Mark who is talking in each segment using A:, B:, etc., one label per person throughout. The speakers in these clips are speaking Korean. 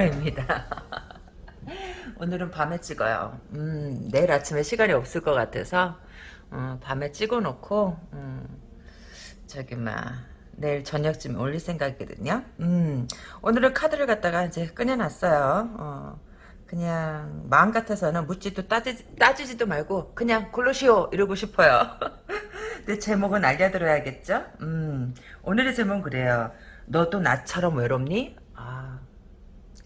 A: 타로입니다. 오늘은 밤에 찍어요. 음, 내일 아침에 시간이 없을 것 같아서 어, 밤에 찍어놓고 음, 저기 막 내일 저녁쯤에 올릴 생각이거든요. 음, 오늘은 카드를 갖다가 이제 꺼내놨어요. 어, 그냥 마음 같아서는 묻지도 따지, 따지지도 말고 그냥 고르시오 이러고 싶어요. 근데 제목은 알려드려야겠죠? 음, 오늘의 제목은 그래요. 너도 나처럼 외롭니?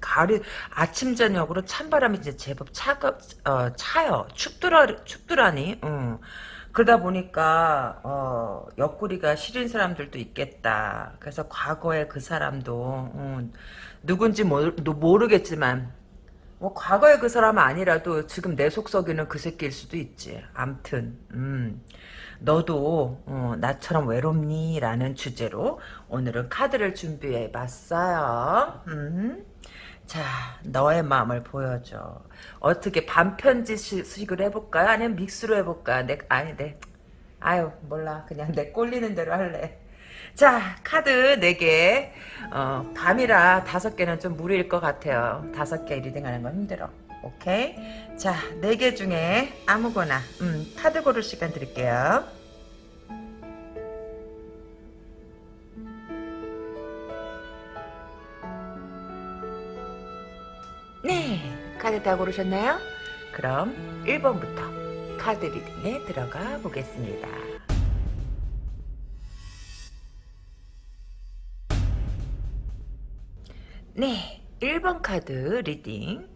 A: 아, 가을이 아침 저녁으로 찬바람이 이제 제법 차가 어, 차요. 춥더라 춥더라니. 응. 그러다 보니까 어, 옆구리가 시린 사람들도 있겠다. 그래서 과거에 그 사람도 음, 누군지 모르, 모르겠지만 뭐 과거에 그 사람은 아니라도 지금 내 속썩이는 그 새끼일 수도 있지. 암튼 음. 너도 어, 나처럼 외롭니? 라는 주제로 오늘은 카드를 준비해봤어요. 음. 자, 너의 마음을 보여줘. 어떻게 반편지식으로 해볼까요? 아니면 믹스로 해볼까? 내, 아니, 내, 아유, 몰라. 그냥 내 꼴리는 대로 할래. 자, 카드 4개. 어, 밤이라 5개는 좀 무리일 것 같아요. 5개 reading 하는 건 힘들어. 오케이? 자, 4개 중에 아무거나, 음, 카드 고를 시간 드릴게요. 네, 카드 다 고르셨나요? 그럼 1번부터 카드 리딩에 들어가 보겠습니다. 네, 1번 카드 reading.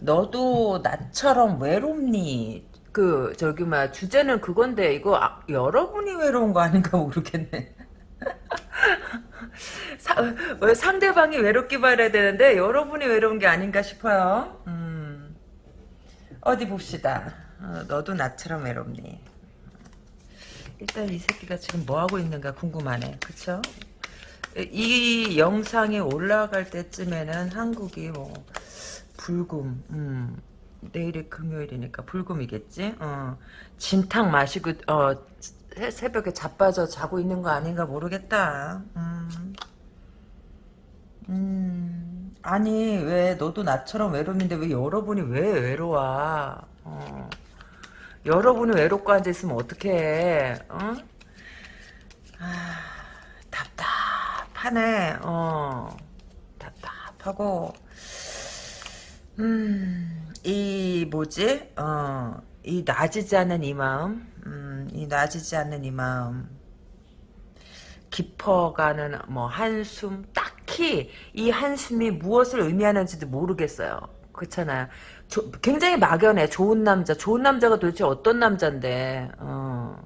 A: 너도 나처럼 외롭니? 그 저기 막 주제는 그건데 이거 아, 여러분이 외로운 거 아닌가 모르겠네. 사, 왜 상대방이 외롭기 바라야 되는데 여러분이 외로운 게 아닌가 싶어요. 음, 어디 봅시다. 어, 너도 나처럼 외롭니? 일단 이 새끼가 지금 뭐 하고 있는가 궁금하네. 그쵸? 이 영상이 올라갈 때쯤에는 한국이 뭐 불금, 음, 내일이 금요일이니까 불금이겠지. 어, 진탕 마시고 어, 새벽에 자빠져 자고 있는 거 아닌가 모르겠다. 음. 음, 아니 왜 너도 나처럼 외로운데 왜 여러분이 왜 외로워? 어. 여러분이 외롭고 앉아 있으면 어떡해? 어? 아, 답답하네. 어, 답답하고 음, 이 뭐지? 어, 이 나지지 않는 이 마음, 음, 이 나지지 않는 이 마음. 깊어가는 뭐 한숨 딱히 이 한숨이 무엇을 의미하는지도 모르겠어요. 그렇잖아요. 조, 굉장히 막연해. 좋은 남자. 좋은 남자가 도대체 어떤 남자인데. 어.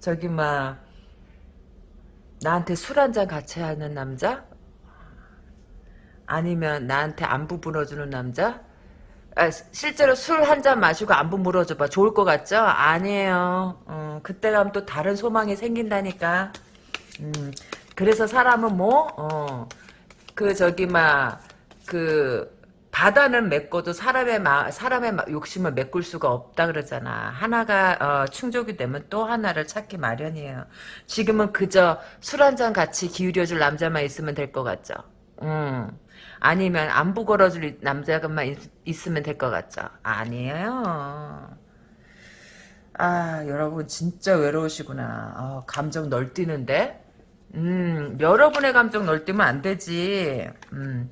A: 저기 막 나한테 술 한잔 같이 하는 남자? 아니면 나한테 안부 불어주는 남자? 아, 실제로 술 한 잔 마시고 안부 물어줘봐. 좋을 것 같죠? 아니에요. 어, 그때 가면 또 다른 소망이 생긴다니까. 음, 그래서 사람은 뭐, 어, 그, 저기, 막, 그, 바다는 메꿔도 사람의 마, 사람의 욕심을 메꿀 수가 없다 그러잖아. 하나가 어, 충족이 되면 또 하나를 찾기 마련이에요. 지금은 그저 술 한 잔 같이 기울여줄 남자만 있으면 될 것 같죠. 음. 아니면 안부 걸어줄 남자만 있, 있으면 될 것 같죠. 아니에요. 아 여러분 진짜 외로우시구나. 어, 감정 널뛰는데 음, 여러분의 감정 널뛰면 안 되지. 음,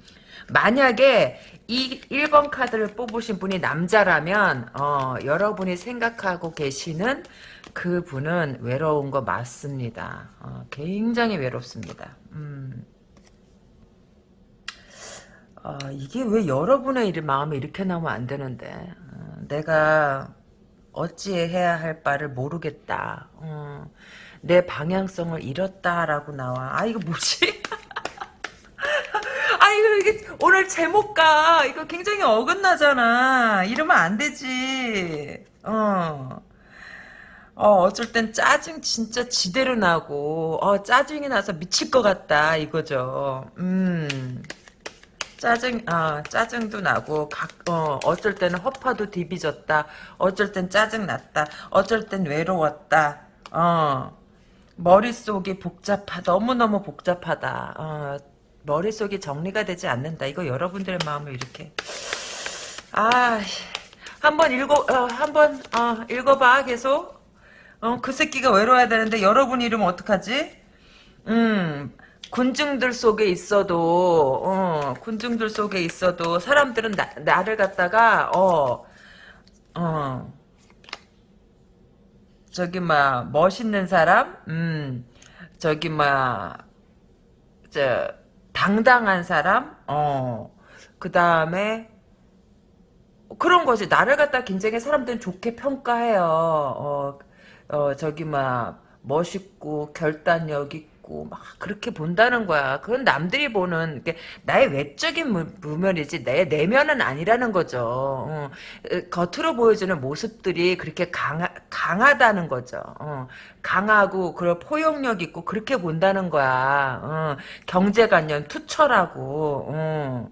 A: 만약에 이 1번 카드를 뽑으신 분이 남자라면 어, 여러분이 생각하고 계시는 그 분은 외로운 거 맞습니다. 어, 굉장히 외롭습니다. 음. 어, 이게 왜 여러분의 마음이 이렇게 나오면 안 되는데 어, 내가 어찌 해야 할 바를 모르겠다. 어, 내 방향성을 잃었다라고 나와. 아 이거 뭐지? 아 이거 이게 오늘 제목과 이거 굉장히 어긋나잖아. 이러면 안 되지. 어. 어, 어쩔 땐 짜증 진짜 지대로 나고, 어, 짜증이 나서 미칠 것 같다, 이거죠. 음. 짜증, 어, 짜증도 나고, 각, 어, 어쩔 때는 허파도 디비졌다. 어쩔 땐 짜증 났다. 어쩔 땐 외로웠다. 어, 머릿속이 복잡하, 너무너무 복잡하다. 어, 머릿속이 정리가 되지 않는다. 이거 여러분들의 마음을 이렇게 아 한번 읽어 어, 한번 어, 읽어봐 계속 어, 그 새끼가 외로워야 되는데 여러분 이름 어떡하지? 음 군중들 속에 있어도 어, 군중들 속에 있어도 사람들은 나, 나를 갖다가 어 어. 저기 막 멋있는 사람, 음, 저기 막저 당당한 사람, 어, 그 다음에 그런 거지. 나를 갖다 굉장히 사람들은 좋게 평가해요. 어, 어 저기 막 멋있고 결단력 있고 막 그렇게 본다는 거야. 그건 남들이 보는 나의 외적인 무, 무면이지 내 내면은 아니라는 거죠. 어, 겉으로 보여주는 모습들이 그렇게 강하, 강하다는 거죠. 어, 강하고 그런 포용력 있고 그렇게 본다는 거야. 어, 경제관념 투철하고. 어.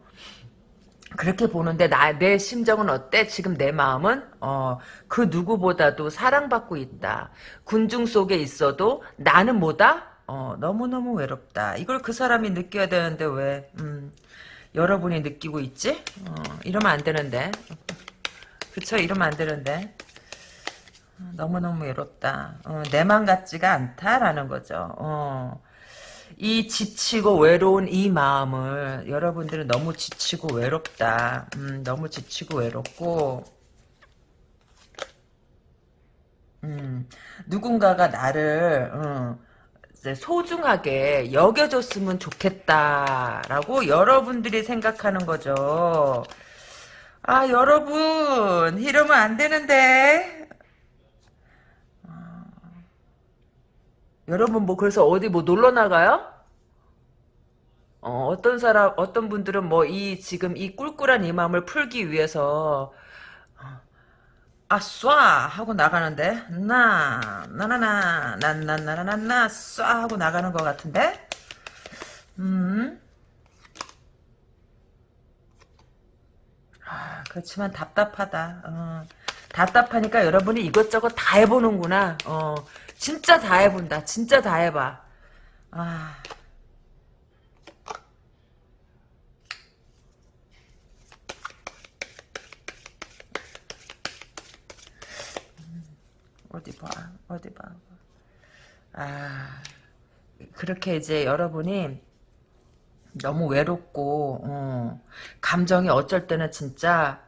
A: 그렇게 보는데 나 내 심정은 어때? 지금 내 마음은 어, 그 누구보다도 사랑받고 있다. 군중 속에 있어도 나는 뭐다? 어, 너무너무 외롭다. 이걸 그 사람이 느껴야 되는데 왜 음, 여러분이 느끼고 있지? 어, 이러면 안 되는데. 그쵸? 이러면 안 되는데. 어, 너무너무 외롭다. 어, 내맘 같지가 않다라는 거죠. 어. 이 지치고 외로운 이 마음을 여러분들은 너무 지치고 외롭다. 음, 너무 지치고 외롭고 음, 누군가가 나를 음, 소중하게 여겨줬으면 좋겠다라고 여러분들이 생각하는 거죠. 아 여러분 이러면 안 되는데 여러분 뭐 그래서 어디 뭐 놀러 나가요? 어, 어떤 사람 어떤 분들은 뭐 이 지금 이 꿀꿀한 이 마음을 풀기 위해서 아쏴 하고 나가는데 나 나나나 난난나나나 쏴 하고 나가는 것 같은데 음 아, 그렇지만 답답하다 어, 답답하니까 여러분이 이것저것 다 해보는구나 어, 진짜 다 해본다. 진짜 다 해봐. 아. 어디 봐. 어디 봐. 아. 그렇게 이제 여러분이 너무 외롭고 어, 감정이 어쩔 때는 진짜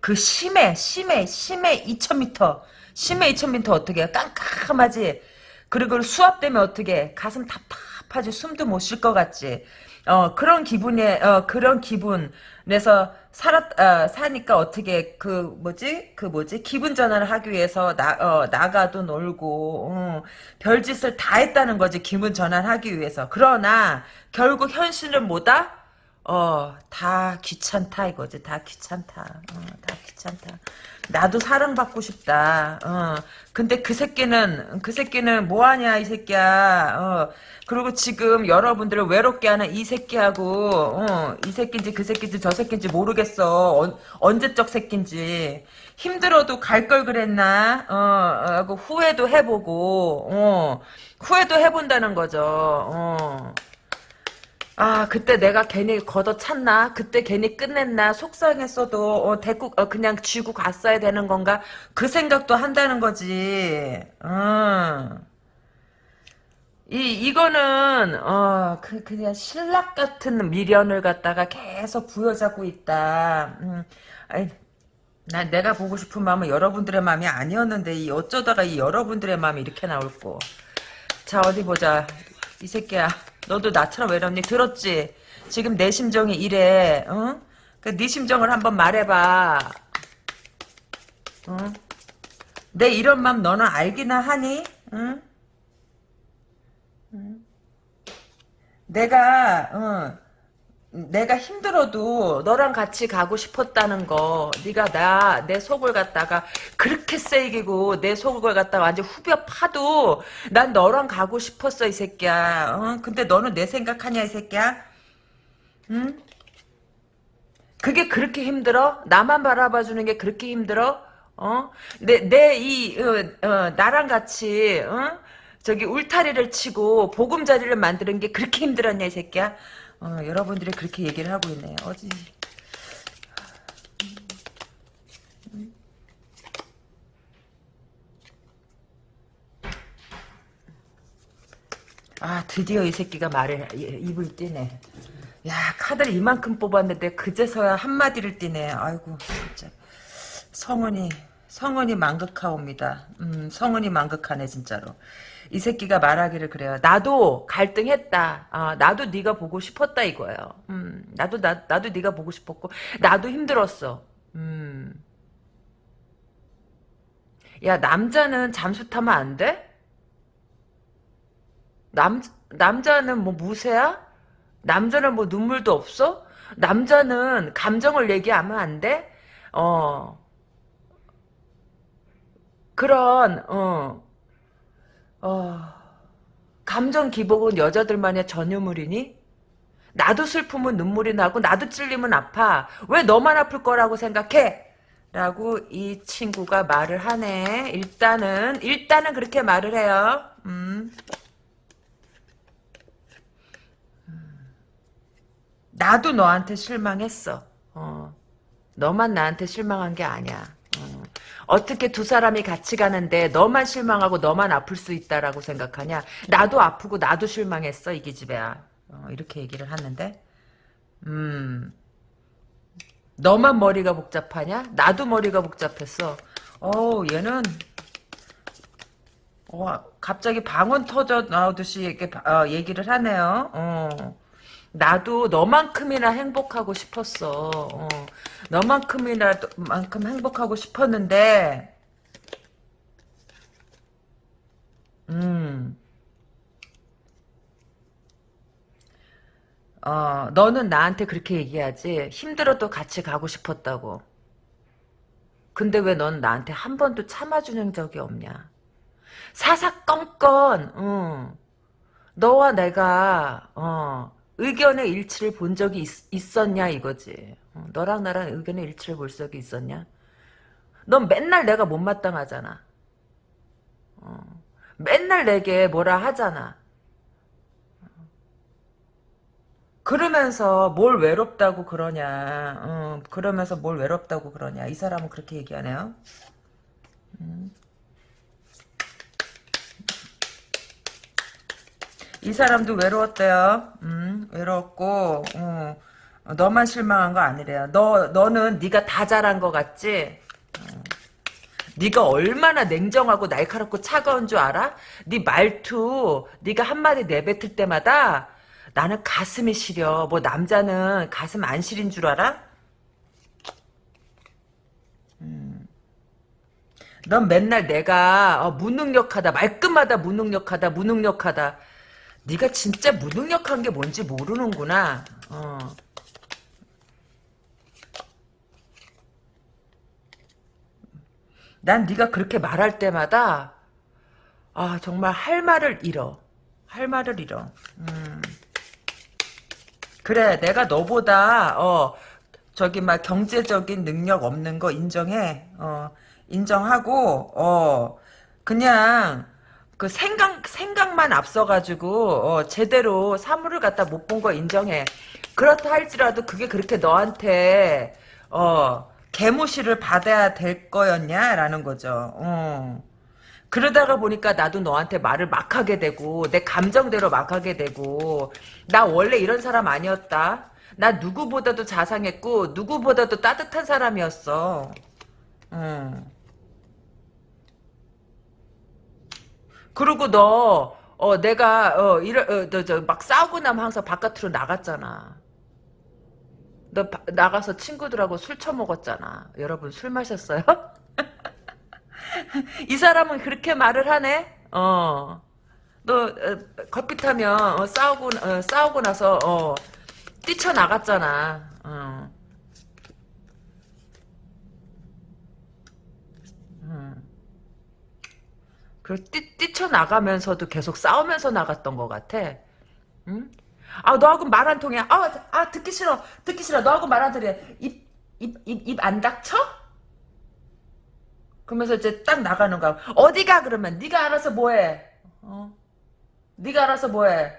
A: 그 심해 심해 심해 2000m 심해 2000m 어떻게 해? 깜깜하지 그리고 수압되면 어떻게 해? 가슴 답답하지 숨도 못 쉴 것 같지 어 그런 기분에 어 그런 기분에서 살았 어, 사니까 어떻게 그 뭐지? 그 뭐지? 기분 전환을 하기 위해서 나 어, 나가도 놀고 어, 별짓을 다 했다는 거지 기분 전환하기 위해서. 그러나 결국 현실은 뭐다 어, 다 귀찮다 이거지. 다 귀찮다. 어, 다 귀찮다. 나도 사랑받고 싶다. 어, 근데 그 새끼는 그 새끼는 뭐 하냐 이 새끼야. 어, 그리고 지금 여러분들을 외롭게 하는 이 새끼하고 어, 이 새끼인지 그 새끼인지 저 새끼인지 모르겠어. 언, 언제적 새끼인지. 힘들어도 갈 걸 그랬나? 어, 하고 후회도 해보고 어, 후회도 해본다는 거죠. 어. 아 그때 내가 괜히 걷어찼나? 그때 괜히 끝냈나? 속상했어도 어, 대꾸 어, 그냥 쥐고 갔어야 되는 건가? 그 생각도 한다는 거지. 어. 이 이거는 어 그, 그냥 신락 같은 미련을 갖다가 계속 부여잡고 있다. 음, 아이, 난 내가 보고 싶은 마음은 여러분들의 마음이 아니었는데 이 어쩌다가 이 여러분들의 마음이 이렇게 나올고 자 어디 보자. 이 새끼야 너도 나처럼 외롭니? 들었지? 지금 내 심정이 이래. 어? 그네 심정을 한번 말해봐. 어? 내 이런 맘 너는 알기나 하니? 응? 응? 내가 어, 내가 힘들어도 너랑 같이 가고 싶었다는 거 네가 나 내 속을 갖다가 그렇게 세이기고 내 속을 갖다가 완전 후벼 파도 난 너랑 가고 싶었어 이 새끼야 어? 근데 너는 내 생각하냐 이 새끼야 응? 그게 그렇게 힘들어? 나만 바라봐주는 게 그렇게 힘들어? 어? 내, 내, 이, 어, 어, 나랑 같이, 어? 저기, 울타리를 치고, 보금자리를 만드는 게 그렇게 힘들었냐, 이 새끼야? 어, 여러분들이 그렇게 얘기를 하고 있네요. 어디 아 드디어 이 새끼가 말을 입을 띄네. 야 카드를 이만큼 뽑았는데 그제서야 한마디를 띄네. 아이고 진짜 성은이 성은이 망극하옵니다. 음 성은이 망극하네 진짜로. 이 새끼가 말하기를 그래요. 나도 갈등했다. 아, 나도 네가 보고 싶었다 이거예요. 음, 나도 나, 나도 네가 보고 싶었고 나도 힘들었어. 음. 야 남자는 잠수 타면 안 돼? 남 남자는 뭐 무쇠야? 남자는 뭐 눈물도 없어? 남자는 감정을 얘기하면 안 돼? 어 그런 어 어, 감정 기복은 여자들만의 전유물이니? 나도 슬프면 눈물이 나고 나도 찔리면 아파. 왜 너만 아플 거라고 생각해? 라고 이 친구가 말을 하네. 일단은 일단은 그렇게 말을 해요. 음. 나도 너한테 실망했어. 어. 너만 나한테 실망한 게 아니야. 어. 어떻게 두 사람이 같이 가는데 너만 실망하고 너만 아플 수 있다라고 생각하냐? 나도 아프고 나도 실망했어 이 기집애야. 어, 이렇게 얘기를 하는데, 음, 너만 머리가 복잡하냐? 나도 머리가 복잡했어. 어, 얘는 어, 갑자기 방언 터져 나오듯이 이렇게 어, 얘기를 하네요. 어. 나도 너만큼이나 행복하고 싶었어. 어. 너만큼이나 만큼 행복하고 싶었는데, 음, 어, 너는 나한테 그렇게 얘기하지. 힘들어도 같이 가고 싶었다고. 근데 왜 넌 나한테 한 번도 참아주는 적이 없냐? 사사건건, 응. 너와 내가, 어, 의견의 일치를 본 적이 있, 었냐 이거지. 어, 너랑 나랑 의견의 일치를 볼 적이 있었냐? 넌 맨날 내가 못마땅하잖아. 어, 맨날 내게 뭐라 하잖아. 그러면서 뭘 외롭다고 그러냐. 어, 그러면서 뭘 외롭다고 그러냐. 이 사람은 그렇게 얘기하네요. 음. 이 사람도 외로웠대요. 음, 외로웠고, 어, 너만 실망한 거 아니래요. 너, 너는 네가 다 잘한 거 같지? 어. 네가 얼마나 냉정하고 날카롭고 차가운 줄 알아? 네 말투, 네가 한마디 내뱉을 때마다 나는 가슴이 시려. 뭐 남자는 가슴 안 시린 줄 알아? 음. 넌 맨날 내가 어, 무능력하다, 말끝마다 무능력하다, 무능력하다. 네가 진짜 무능력한 게 뭔지 모르는구나. 어. 난 네가 그렇게 말할 때마다 아 정말 할 말을 잃어. 할 말을 잃어. 음. 그래 내가 너보다 어 저기 막 경제적인 능력 없는 거 인정해. 어 인정하고 어 그냥 그 생각 생각만 앞서가지고 어, 제대로 사물을 갖다 못 본 거 인정해. 그렇다 할지라도 그게 그렇게 너한테 어 개무시를 받아야 될 거였냐라는 거죠. 어. 그러다가 보니까 나도 너한테 말을 막 하게 되고 내 감정대로 막 하게 되고 나 원래 이런 사람 아니었다. 나 누구보다도 자상했고 누구보다도 따뜻한 사람이었어. 음. 그리고 너, 어, 내가, 어, 이러, 어, 너, 저, 막 싸우고 나면 항상 바깥으로 나갔잖아. 너 바, 나가서 친구들하고 술 처먹었잖아. 여러분 술 마셨어요? 이 사람은 그렇게 말을 하네? 어. 너, 어, 타면, 어, 싸우고, 어, 싸우고 나서, 어, 뛰쳐나갔잖아. 그 뛰, 뛰쳐나가면서도 계속 싸우면서 나갔던 것 같아. 응? 아, 너하고 말 안 통해. 아, 아, 듣기 싫어. 듣기 싫어. 너하고 말안 통해. 입, 입, 입, 입 안 닥쳐? 그러면서 이제 딱 나가는 거야. 어디 가 그러면 네가 알아서 뭐해? 어? 네가 알아서 뭐해?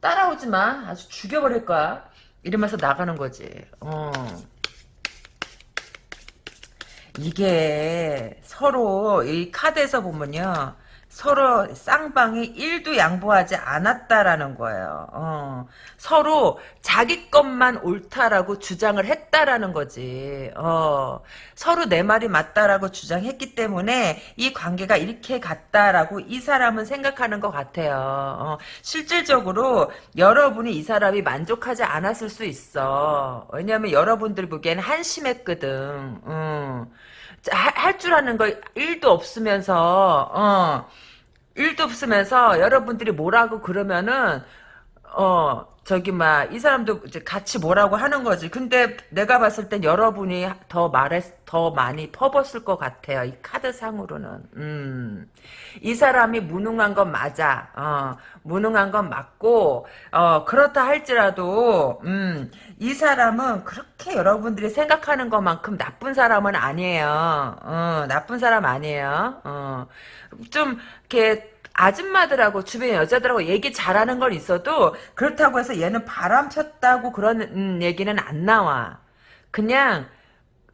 A: 따라오지 마. 아주 죽여버릴 거야. 이러면서 나가는 거지. 어. 이게 서로 이 카드에서 보면요. 서로 쌍방이 1도 양보하지 않았다라는 거예요. 어. 서로 자기 것만 옳다라고 주장을 했다라는 거지. 어. 서로 내 말이 맞다라고 주장했기 때문에 이 관계가 이렇게 갔다라고 이 사람은 생각하는 것 같아요. 어. 실질적으로 여러분이 이 사람이 만족하지 않았을 수 있어. 왜냐하면 여러분들 보기에는 한심했거든. 음. 할 줄 아는 거 1도 없으면서 어. 일도 없으면서 여러분들이 뭐라고 그러면은 어 저기 막 이 사람도 이제 같이 뭐라고 하는 거지. 근데 내가 봤을 땐 여러분이 더 말했 더 많이 퍼붓을 것 같아요. 이 카드 상으로는. 음. 이 사람이 무능한 건 맞아. 어. 무능한 건 맞고 어 그렇다 할지라도 음. 이 사람은 그렇게 여러분들이 생각하는 것만큼 나쁜 사람은 아니에요. 어, 나쁜 사람 아니에요. 어. 좀 이렇게 아줌마들하고 주변 여자들하고 얘기 잘하는 건 있어도 그렇다고 해서 얘는 바람 폈다고 그런 음, 얘기는 안 나와. 그냥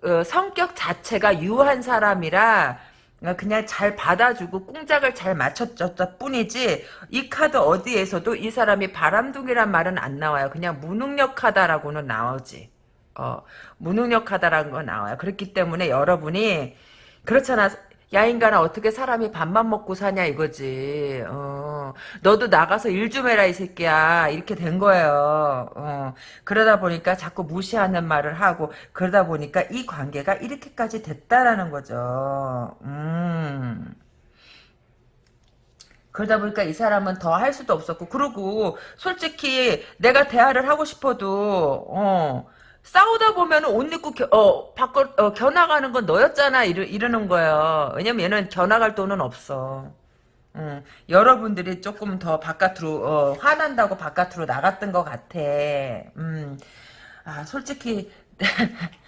A: 어, 성격 자체가 유한 사람이라 그냥 잘 받아주고 꿍짝을 잘 맞췄었다 뿐이지 이 카드 어디에서도 이 사람이 바람둥이란 말은 안 나와요. 그냥 무능력하다라고는 나오지. 어, 무능력하다라는 거 나와요. 그렇기 때문에 여러분이 그렇잖아. 야 인간아 어떻게 사람이 밥만 먹고 사냐 이거지. 어, 너도 나가서 일 좀 해라 이 새끼야. 이렇게 된 거예요. 어, 그러다 보니까 자꾸 무시하는 말을 하고 그러다 보니까 이 관계가 이렇게까지 됐다라는 거죠. 음. 그러다 보니까 이 사람은 더 할 수도 없었고 그리고 솔직히 내가 대화를 하고 싶어도 어 싸우다 보면 옷 입고 겨, 어, 바꿔, 어, 겨나가는 건 너였잖아. 이러, 이러는 거예요. 왜냐면 얘는 겨나갈 돈은 없어. 음, 여러분들이 조금 더 바깥으로, 어, 화난다고 바깥으로 나갔던 것 같아. 음, 아, 솔직히,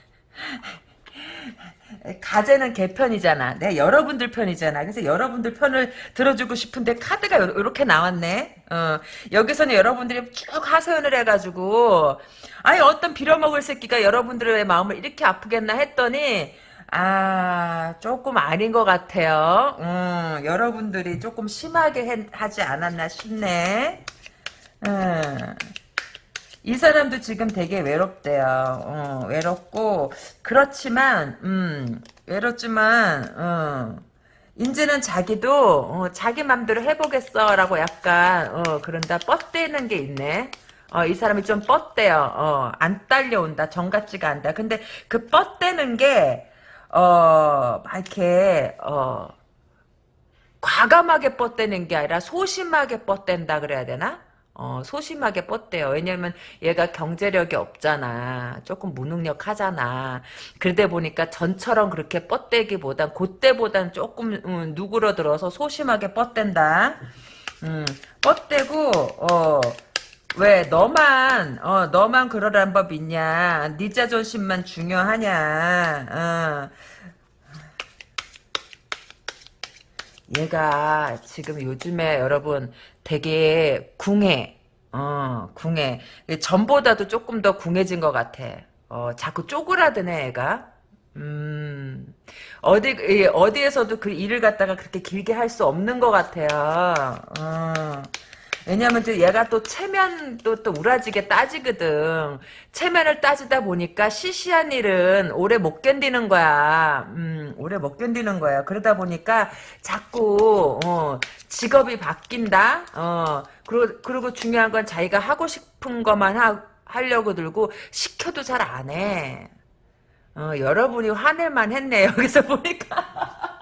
A: 가제는 개 편이잖아. 내 여러분들 편이잖아. 그래서 여러분들 편을 들어주고 싶은데 카드가 이렇게 나왔네. 어, 여기서는 여러분들이 쭉 하소연을 해가지고 아니 어떤 빌어먹을 새끼가 여러분들의 마음을 이렇게 아프겠나 했더니 아 조금 아닌 것 같아요. 음, 여러분들이 조금 심하게 해, 하지 않았나 싶네. 음. 이 사람도 지금 되게 외롭대요. 어, 외롭고 그렇지만 음, 외롭지만 어, 이제는 자기도 어, 자기 맘대로 해보겠어라고 약간 어, 그런다 뻗대는 게 있네. 어, 이 사람이 좀 뻗대요. 어, 안 딸려온다. 정 같지가 않다. 근데 그 뻗대는 게 어, 막 이렇게 어, 과감하게 뻗대는 게 아니라 소심하게 뻗댄다 그래야 되나? 어, 소심하게 뻗대요. 왜냐면 얘가 경제력이 없잖아. 조금 무능력하잖아. 그러다 보니까 전처럼 그렇게 뻗대기보단 그때보단 조금 음, 누그러들어서 소심하게 뻗댄다. 음, 뻗대고 어, 왜 너만 어, 너만 그러란 법 있냐. 네 자존심만 중요하냐. 어. 얘가 지금 요즘에 여러분 되게 궁해. 어, 궁해. 전보다도 조금 더 궁해진 것 같아. 어, 자꾸 쪼그라드네, 애가. 음, 어디, 어디에서도 그 일을 갖다가 그렇게 길게 할 수 없는 것 같아요. 어. 왜냐면 또 얘가 또 체면도 또 우라지게 따지거든. 체면을 따지다 보니까 시시한 일은 오래 못 견디는 거야. 음, 오래 못 견디는 거야. 그러다 보니까 자꾸 어, 직업이 바뀐다. 어, 그리고 그리고 중요한 건 자기가 하고 싶은 것만 하, 하려고 들고 시켜도 잘 안 해. 어, 여러분이 화낼만 했네 여기서 보니까.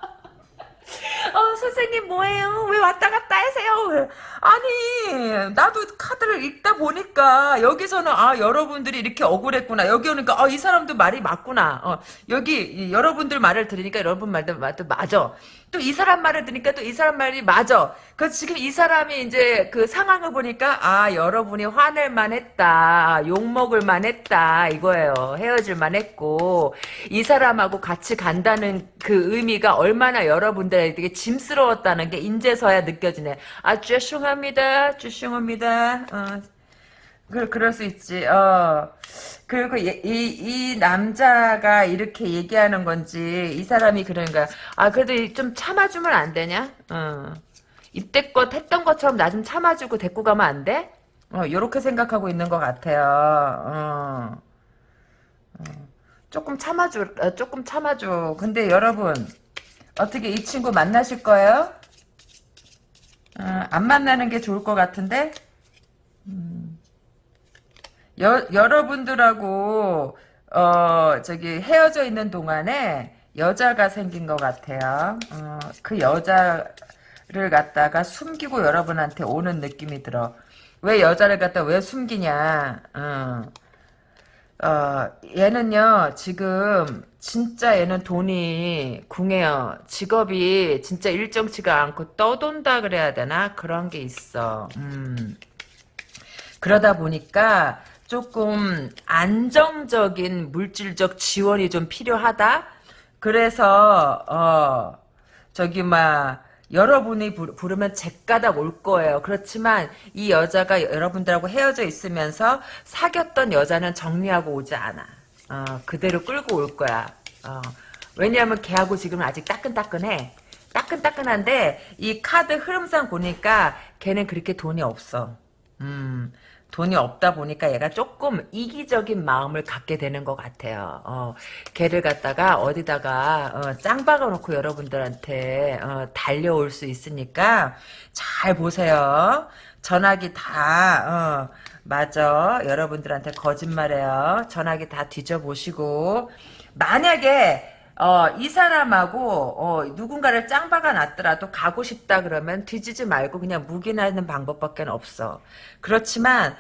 A: 어, 선생님 뭐예요? 왜 왔다 갔다 하세요? 아니 나도 카드를 읽다 보니까 여기서는 아 여러분들이 이렇게 억울했구나. 여기 오니까 아, 이 사람도 말이 맞구나. 어, 여기 여러분들 말을 들으니까 여러분 말도, 말도 맞아. 또 이 사람 말을 들으니까 또 이 사람 말이 맞아. 그 지금 이 사람이 이제 그 상황을 보니까 아 여러분이 화낼 만했다. 욕먹을 만했다. 이거예요. 헤어질 만했고. 이 사람하고 같이 간다는 그 의미가 얼마나 여러분들 에게 짐스러웠다는 게 인제서야 느껴지네. 아, 죄송합니다. 죄송합니다. 어, 그, 그럴 수 있지. 어. 그리고 이, 이, 이 남자가 이렇게 얘기하는 건지, 이 사람이 그러니까, 아, 그래도 좀 참아주면 안 되냐? 어. 이때껏 했던 것처럼 나 좀 참아주고 데리고 가면 안 돼? 어, 요렇게 생각하고 있는 것 같아요. 어. 어. 조금 참아줘, 어, 조금 참아줘. 근데 여러분, 어떻게 이 친구 만나실 거예요? 어, 안 만나는 게 좋을 것 같은데? 음. 여, 여러분들하고, 어, 저기 헤어져 있는 동안에 여자가 생긴 것 같아요. 어, 그 여자를 갖다가 숨기고 여러분한테 오는 느낌이 들어. 왜 여자를 갖다 왜 숨기냐? 어. 어, 얘는요, 지금, 진짜 얘는 돈이 궁해요. 직업이 진짜 일정치가 않고 떠돈다 그래야 되나? 그런 게 있어. 음. 그러다 보니까 조금 안정적인 물질적 지원이 좀 필요하다? 그래서, 어, 저기, 막, 여러분이 부르면 제가닥 올 거예요. 그렇지만 이 여자가 여러분들하고 헤어져 있으면서 사귀었던 여자는 정리하고 오지 않아. 어, 그대로 끌고 올 거야. 어, 왜냐하면 걔하고 지금 아직 따끈따끈해. 따끈따끈한데 이 카드 흐름상 보니까 걔는 그렇게 돈이 없어. 음, 돈이 없다 보니까 얘가 조금 이기적인 마음을 갖게 되는 것 같아요. 어, 걔를 갖다가 어디다가 어, 짱 박아놓고 여러분들한테 어, 달려올 수 있으니까 잘 보세요. 전화기 다 어, 맞아. 여러분들한테 거짓말해요. 전화기 다 뒤져보시고 만약에 어, 이 사람하고 어, 누군가를 짱박아 놨더라도 가고 싶다 그러면 뒤지지 말고 그냥 묵인하는 방법밖에 없어. 그렇지만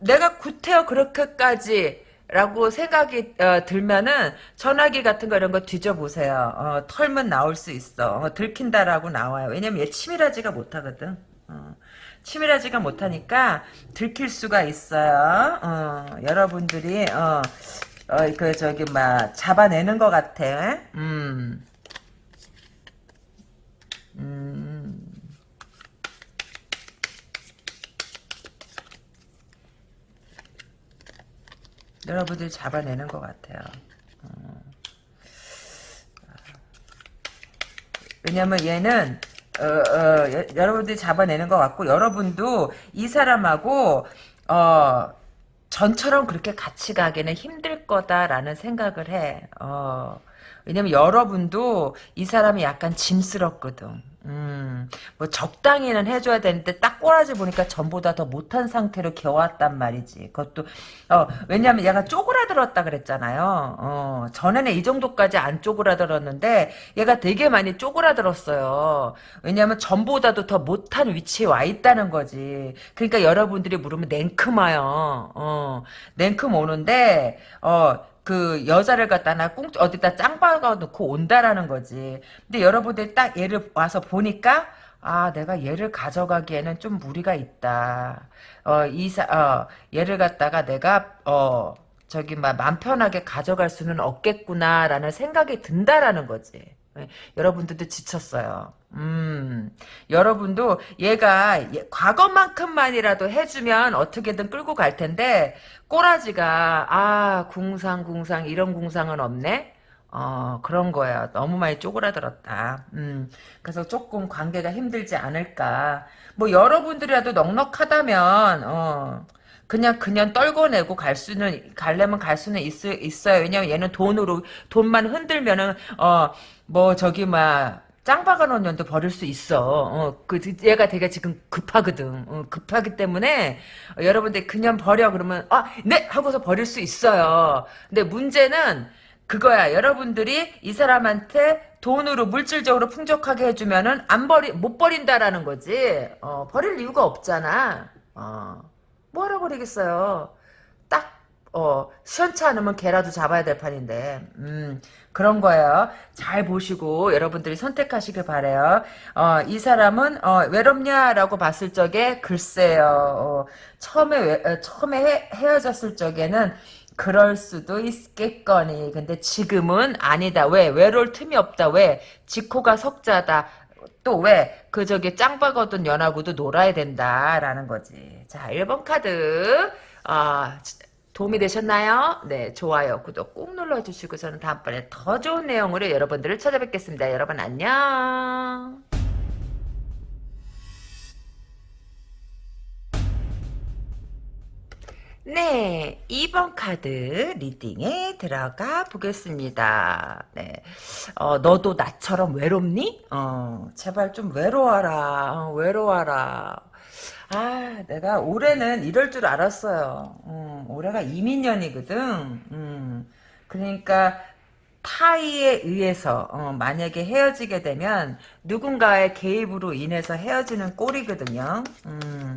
A: 내가 구태여 그렇게까지 라고 생각이 어, 들면은 전화기 같은 거 이런 거 뒤져보세요. 어, 털면 나올 수 있어. 어, 들킨다라고 나와요. 왜냐면 얘 치밀하지가 못하거든. 어, 치밀하지가 못하니까 들킬 수가 있어요. 어, 여러분들이 어, 어, 그, 저기, 막, 잡아내는 것 같아. 음. 음. 여러분들이 잡아내는 것 같아요. 어. 왜냐면 얘는, 어, 어, 여, 여러분들이 잡아내는 것 같고, 여러분도 이 사람하고, 어, 전처럼 그렇게 같이 가기는 힘들 거다라는 생각을 해. 어, 왜냐면 여러분도 이 사람이 약간 짐스럽거든. 음, 뭐 적당히는 해줘야 되는데 딱 꼬라지 보니까 전보다 더 못한 상태로 겨왔단 말이지. 그것도 어 왜냐면 얘가 쪼그라들었다 그랬잖아요. 어 전에는 이 정도까지 안 쪼그라들었는데 얘가 되게 많이 쪼그라들었어요. 왜냐면 전보다도 더 못한 위치에 와 있다는 거지. 그러니까 여러분들이 물으면 냉큼 와요. 어 냉큼 오는데 어 그 여자를 갖다 나 꽁, 어디다 짱 박아 놓고 온다라는 거지. 근데 여러분들이 딱 얘를 와서 보니까 아, 내가 얘를 가져가기에는 좀 무리가 있다. 어, 이사, 어, 얘를 갖다가 내가, 어, 저기, 막, 맘 편하게 가져갈 수는 없겠구나라는 생각이 든다라는 거지. 예, 여러분들도 지쳤어요. 음, 여러분도 얘가 과거만큼만이라도 해주면 어떻게든 끌고 갈 텐데 꼬라지가 아 궁상 궁상 이런 궁상은 없네. 어 그런 거야. 너무 많이 쪼그라들었다. 음, 그래서 조금 관계가 힘들지 않을까. 뭐 여러분들이라도 넉넉하다면 어. 그냥 그냥 떨궈내고 갈 수는 갈려면 갈 수는 있, 있어요. 왜냐면 얘는 돈으로 돈만 흔들면은 어 뭐 저기 막 짱박아 놓은 년도 버릴 수 있어. 어, 그, 얘가 되게 지금 급하거든. 어, 급하기 때문에, 어, 여러분들 그냥 버려. 그러면, 아, 네! 하고서 버릴 수 있어요. 근데 문제는 그거야. 여러분들이 이 사람한테 돈으로 물질적으로 풍족하게 해주면은 안 버리, 못 버린다라는 거지. 어, 버릴 이유가 없잖아. 어, 버리겠어요. 딱, 어, 시원치 않으면 개라도 잡아야 될 판인데, 음, 그런 거예요. 잘 보시고 여러분들이 선택하시길 바래요. 어, 이 사람은 어, 외롭냐라고 봤을 적에 글쎄요. 어, 처음에 외, 어, 처음에 헤, 헤어졌을 적에는 그럴 수도 있겠거니. 근데 지금은 아니다. 왜? 외로울 틈이 없다. 왜? 지코가 석자다. 또 왜? 그 저기 짱박어둔 연하고도 놀아야 된다라는 거지. 자, 1번 카드. 아, 도움이 되셨나요? 네, 좋아요, 구독 꾹 눌러주시고 저는 다음번에 더 좋은 내용으로 여러분들을 찾아뵙겠습니다. 여러분 안녕. 네, 2번 카드 리딩에 들어가 보겠습니다. 네, 어, 너도 나처럼 외롭니? 어, 제발 좀 외로워라, 어, 외로워라. 아, 내가 올해는 이럴 줄 알았어요. 음, 올해가 이민년이거든. 음, 그러니까 타의에 의해서 어, 만약에 헤어지게 되면 누군가의 개입으로 인해서 헤어지는 꼴이거든요. 음.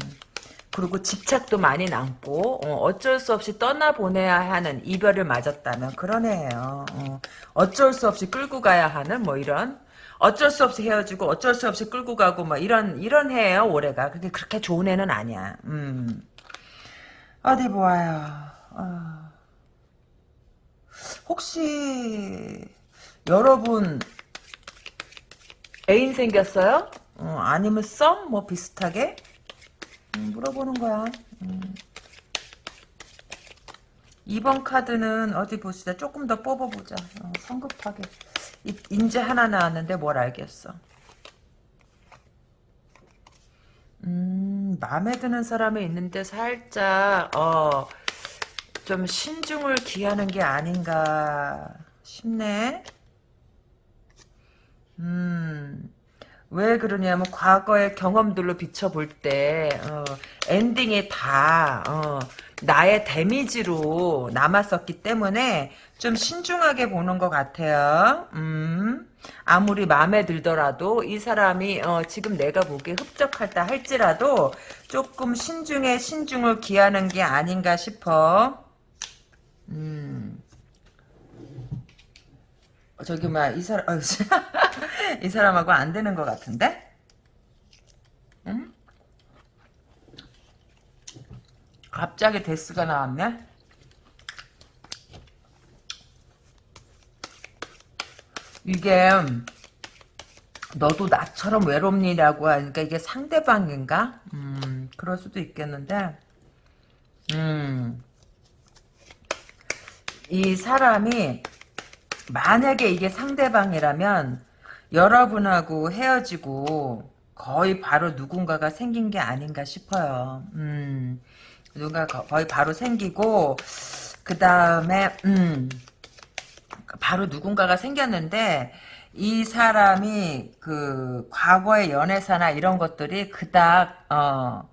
A: 그리고 집착도 많이 남고 어, 쩔수 없이 떠나보내야 하는 이별을 맞았다면 그런 애예요. 어, 쩔수 없이 끌고 가야 하는 뭐 이런 어쩔 수 없이 헤어지고 어쩔 수 없이 끌고 가고 뭐 이런 이런 해예요 올해가. 그게 그렇게 좋은 애는 아니야. 음. 어디 보아요. 어. 혹시 여러분 애인 생겼어요? 어, 아니면 썸? 뭐 비슷하게? 음, 물어보는 거야. 음. 2번 카드는 어디 보시다. 조금 더 뽑아보자. 어, 성급하게. 이- 인제 하나 나왔는데 뭘 알겠어. 음, 마음에 드는 사람이 있는데 살짝, 어, 좀 신중을 기하는 게 아닌가 싶네. 음. 왜 그러냐면 과거의 경험들로 비춰볼 때 어, 엔딩이 다 어, 나의 데미지로 남았었기 때문에 좀 신중하게 보는 것 같아요. 음, 아무리 마음에 들더라도 이 사람이 어, 지금 내가 보기에 흡족하다 할지라도 조금 신중에 신중을 기하는 게 아닌가 싶어. 음. 저기 뭐야 이 사람 어, 이 사람하고 안 되는 것 같은데? 응? 갑자기 데스가 나왔네? 이게 너도 나처럼 외롭니라고 하니까 이게 상대방인가? 음, 그럴 수도 있겠는데 음, 이 사람이 만약에 이게 상대방이라면 여러분하고 헤어지고 거의 바로 누군가가 생긴 게 아닌가 싶어요. 음, 누가 거의 바로 생기고 그 다음에 음, 바로 누군가가 생겼는데 이 사람이 그 과거의 연애사나 이런 것들이 그닥 어,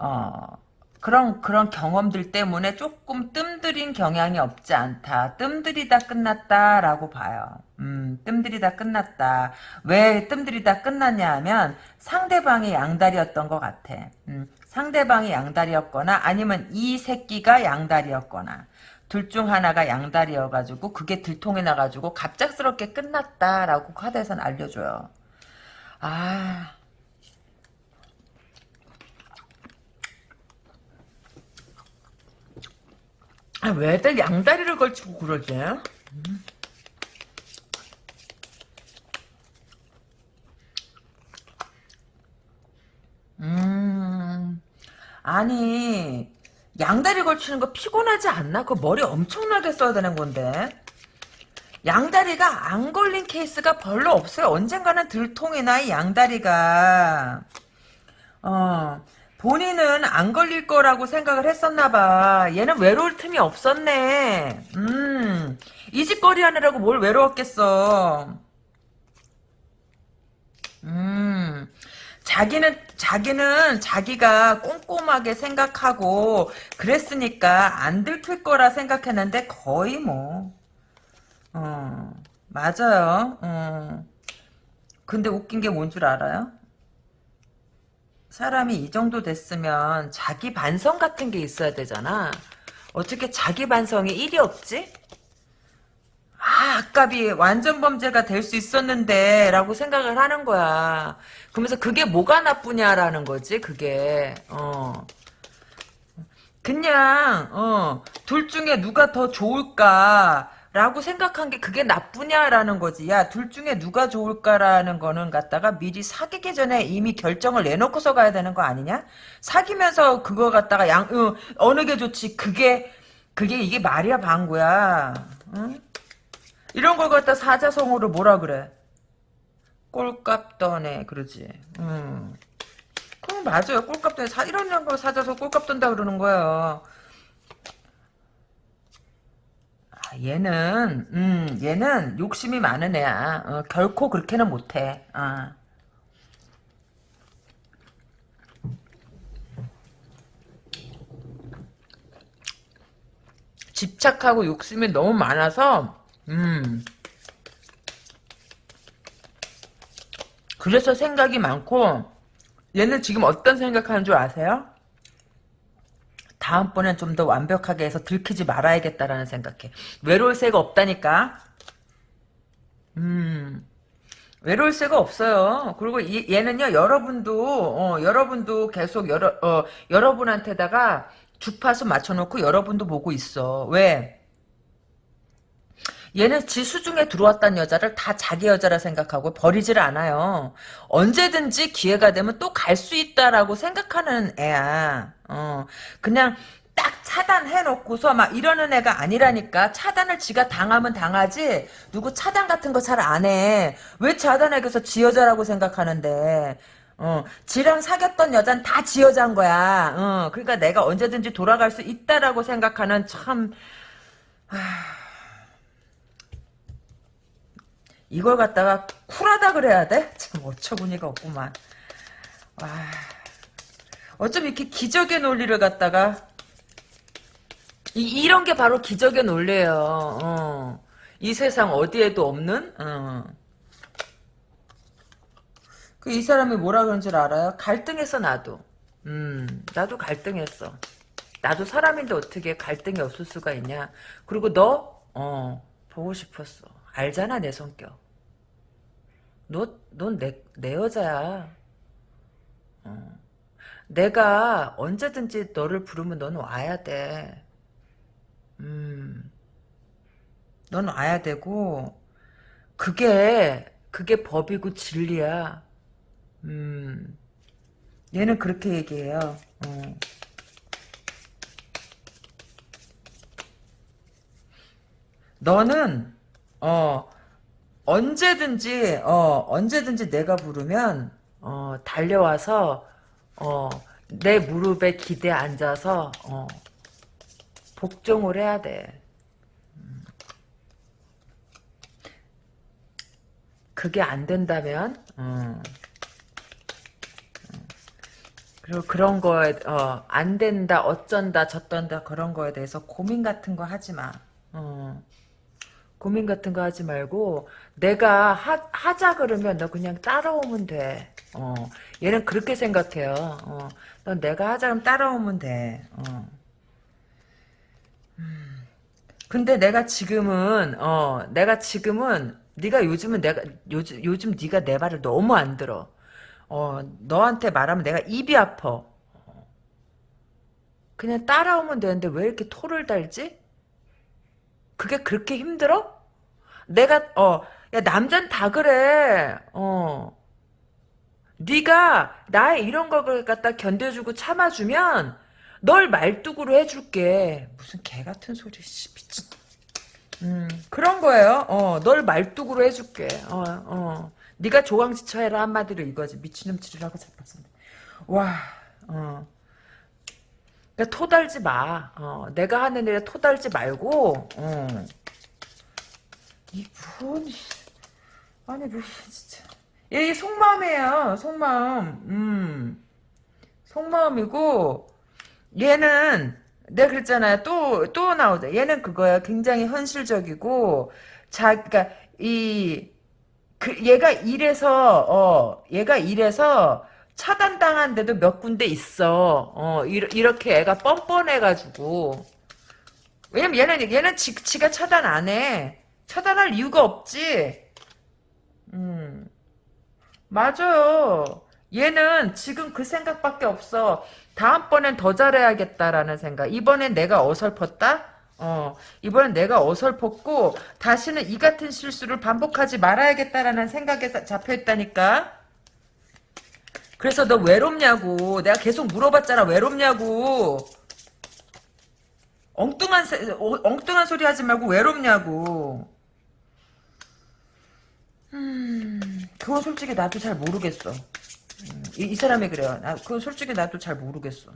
A: 어, 그런 그런 경험들 때문에 조금 뜸들인 경향이 없지 않다. 뜸들이다 끝났다라고 봐요. 음, 뜸들이다 끝났다. 왜 뜸들이다 끝났냐 하면 상대방이 양다리였던 것 같아. 음, 상대방이 양다리였거나 아니면 이 새끼가 양다리였거나 둘 중 하나가 양다리여가지고 그게 들통이 나가지고 갑작스럽게 끝났다라고 카드에서는 알려줘요. 아... 아, 왜들 양다리를 걸치고 그러지? 음. 음, 아니, 양다리 걸치는 거 피곤하지 않나? 그 머리 엄청나게 써야 되는 건데. 양다리가 안 걸린 케이스가 별로 없어요. 언젠가는 들통이 나 이 양다리가. 어, 본인은 안 걸릴 거라고 생각을 했었나 봐. 얘는 외로울 틈이 없었네. 음, 이직거리 하느라고 뭘 외로웠겠어. 음, 자기는, 자기는 자기가 꼼꼼하게 생각하고 그랬으니까 안 들킬 거라 생각했는데 거의 뭐, 어, 맞아요. 어. 근데 웃긴 게 뭔 줄 알아요? 사람이 이 정도 됐으면 자기 반성 같은 게 있어야 되잖아. 어떻게 자기 반성이 일이 없지? 아, 아깝이 완전 범죄가 될 수 있었는데 라고 생각을 하는 거야. 그러면서 그게 뭐가 나쁘냐라는 거지, 그게. 어. 그냥 어, 둘 중에 누가 더 좋을까 라고 생각한 게 그게 나쁘냐라는 거지. 야, 둘 중에 누가 좋을까라는 거는 갖다가 미리 사귀기 전에 이미 결정을 내놓고서 가야 되는 거 아니냐? 사귀면서 그거 갖다가 양, 어, 어느 게 좋지. 그게, 그게 이게 말이야, 방구야. 응? 이런 걸 갖다 사자성어로 뭐라 그래? 꼴값 떠네, 그러지. 음. 그럼 맞아요. 꼴값 떠네. 사, 이런 거 사자서 꼴값 떤다 그러는 거예요. 아, 얘는 음 얘는 욕심이 많은 애야. 어, 결코 그렇게는 못해. 어. 집착하고 욕심이 너무 많아서 음 그래서 생각이 많고 얘는 지금 어떤 생각하는 줄 아세요? 다음번엔 좀 더 완벽하게 해서 들키지 말아야겠다라는 생각해. 외로울 새가 없다니까. 음. 외로울 새가 없어요. 그리고 이, 얘는요, 여러분도, 어, 여러분도 계속 여러, 어, 여러분한테다가 주파수 맞춰놓고 여러분도 보고 있어. 왜? 얘는 지 수 중에 들어왔던 여자를 다 자기 여자라 생각하고 버리질 않아요. 언제든지 기회가 되면 또 갈 수 있다라고 생각하는 애야. 어, 그냥 딱 차단해놓고서 막 이러는 애가 아니라니까. 차단을 지가 당하면 당하지. 누구 차단 같은 거 잘 안 해. 왜 차단해서 지 여자라고 생각하는데. 어, 지랑 사귀었던 여잔 다 지 여자인 거야. 어, 그러니까 내가 언제든지 돌아갈 수 있다라고 생각하는 참, 하... 이걸 갖다가 쿨하다 그래야 돼? 참 어처구니가 없구만. 와. 어쩜 이렇게 기적의 논리를 갖다가 이, 이런 게 바로 기적의 논리예요. 어. 이 세상 어디에도 없는 어. 그 이 사람이 뭐라 그런 줄 알아요? 갈등했어 나도. 음, 나도 갈등했어. 나도 사람인데 어떻게 갈등이 없을 수가 있냐. 그리고 너, 어, 보고 싶었어. 알잖아 내 성격. 너, 넌 내, 내 여자야. 어. 내가 언제든지 너를 부르면 넌 와야 돼. 음. 넌 와야 되고, 그게, 그게 법이고 진리야. 음. 얘는 그렇게 얘기해요. 어. 너는, 어, 언제든지 어 언제든지 내가 부르면 어 달려와서 어 내 무릎에 기대 앉아서 어 복종을 해야 돼. 음. 그게 안 된다면 음. 그리고 그런 거에 어, 안 된다 어쩐다 저쩐다 그런 거에 대해서 고민 같은 거 하지 마. 어. 고민 같은 거 하지 말고 내가 하, 하자 그러면 너 그냥 따라오면 돼. 어, 얘는 그렇게 생각해요. 어, 넌 내가 하자 그러면 따라오면 돼. 어. 음. 근데 내가 지금은 어, 내가 지금은 네가 요즘은 내가 요즘 요즘 네가 내 말을 너무 안 들어. 어, 너한테 말하면 내가 입이 아파. 그냥 따라오면 되는데 왜 이렇게 토를 달지? 그게 그렇게 힘들어? 내가 어, 야 남잔 다 그래. 어. 네가 나의 이런 걸 갖다 견뎌주고 참아주면 널 말뚝으로 해줄게. 무슨 개 같은 소리 씨 미친. 음 그런 거예요. 어, 널 말뚝으로 해줄게. 어, 어. 네가 조강지처 해라 한마디로 이거지. 미친놈치리라고 잡았어. 와, 어. 그러니까 토달지 마. 어, 내가 하는 일에 토달지 말고, 어. 이분, 아니, 뭐, 진짜. 얘 속마음이에요, 속마음. 음. 속마음이고, 얘는, 내가 그랬잖아요. 또, 또 나오자. 얘는 그거야. 굉장히 현실적이고, 자, 그니까, 이, 그, 얘가 이래서, 어, 얘가 이래서, 차단당한 데도 몇 군데 있어. 어, 이렇게 애가 뻔뻔해 가지고. 왜냐면 얘는, 얘는 지, 지가 차단 안 해. 차단할 이유가 없지. 음. 맞아요. 얘는 지금 그 생각밖에 없어. 다음번엔 더 잘해야겠다라는 생각. 이번엔 내가 어설펐다? 어, 이번엔 내가 어설펐고 다시는 이 같은 실수를 반복하지 말아야겠다라는 생각에 사- 잡혀있다니까. 그래서 너 외롭냐고. 내가 계속 물어봤잖아. 외롭냐고. 엉뚱한 세- 어, 엉뚱한 소리 하지 말고 외롭냐고. 음, 그건 솔직히 나도 잘 모르겠어. 음, 이, 이 사람이 그래요. 나, 그건 솔직히 나도 잘 모르겠어.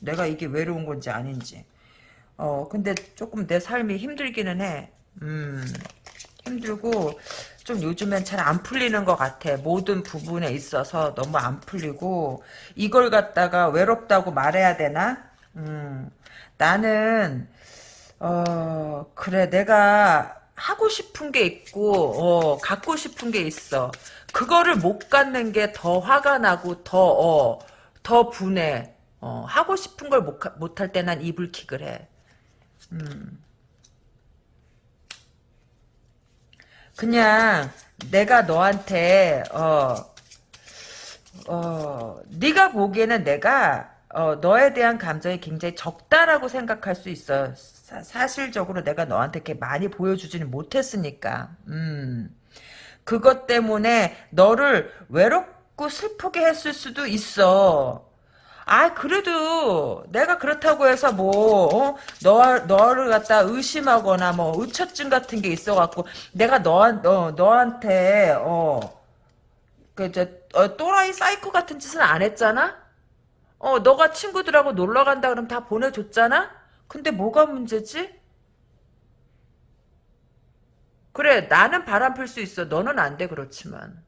A: 내가 이게 외로운 건지 아닌지. 어, 근데 조금 내 삶이 힘들기는 해. 음, 힘들고, 좀 요즘엔 잘 안 풀리는 것 같아. 모든 부분에 있어서 너무 안 풀리고, 이걸 갖다가 외롭다고 말해야 되나? 음, 나는, 어, 그래, 내가 하고 싶은 게 있고, 어, 갖고 싶은 게 있어. 그거를 못 갖는 게 더 화가 나고, 더, 어, 더 분해. 어, 하고 싶은 걸 못, 못할 때 난 이불킥을 해. 그냥 내가 너한테 어, 어, 네가 보기에는 내가 어, 너에 대한 감정이 굉장히 적다라고 생각할 수 있어. 사, 사실적으로 내가 너한테 이렇게 많이 보여주지는 못했으니까. 음. 그것 때문에 너를 외롭고 슬프게 했을 수도 있어. 아, 그래도 내가 그렇다고 해서 뭐, 어? 너, 너를 갖다 의심하거나 뭐 의처증 같은 게 있어갖고 내가 너한, 너, 너한테, 어, 그, 저, 어, 또라이 사이코 같은 짓은 안 했잖아? 어, 너가 친구들하고 놀러 간다 그러면 다 보내줬잖아? 근데 뭐가 문제지? 그래, 나는 바람 필 수 있어. 너는 안 돼, 그렇지만.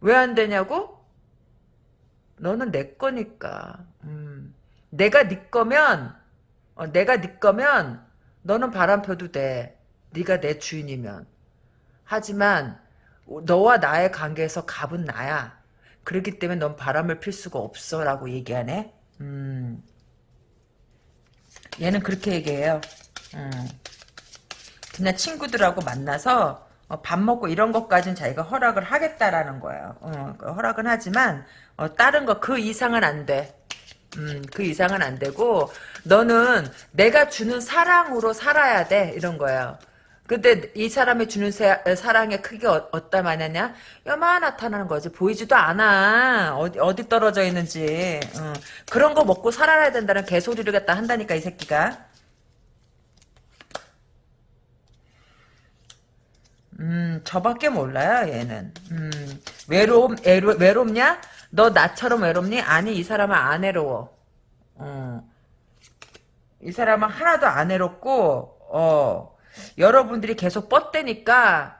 A: 왜 안 되냐고? 너는 내 거니까. 음. 내가 네 거면, 어, 내가 네 거면, 너는 바람 펴도 돼. 네가 내 주인이면. 하지만, 너와 나의 관계에서 갑은 나야. 그렇기 때문에 넌 바람을 필 수가 없어. 라고 얘기하네. 음. 얘는 그렇게 얘기해요. 음. 그냥 친구들하고 만나서 어, 밥 먹고 이런 것까지는 자기가 허락을 하겠다라는 거예요. 어, 그 허락은 하지만 어, 다른 거 그 이상은 안 돼. 음, 그 이상은 안 되고 너는 내가 주는 사랑으로 살아야 돼 이런 거예요. 근데 이 사람이 주는 세- 사랑의 크기가 어, 어따 마냐냐? 요만 나타나는 거지. 보이지도 않아. 어디, 어디 떨어져 있는지. 어. 그런 거 먹고 살아야 된다는 개소리를 갖다 한다니까, 이 새끼가. 음, 저밖에 몰라요, 얘는. 음, 외로움, 애로, 외롭냐? 너 나처럼 외롭니? 아니, 이 사람은 안 외로워. 어. 이 사람은 하나도 안 외롭고, 어, 여러분들이 계속 뻗대니까,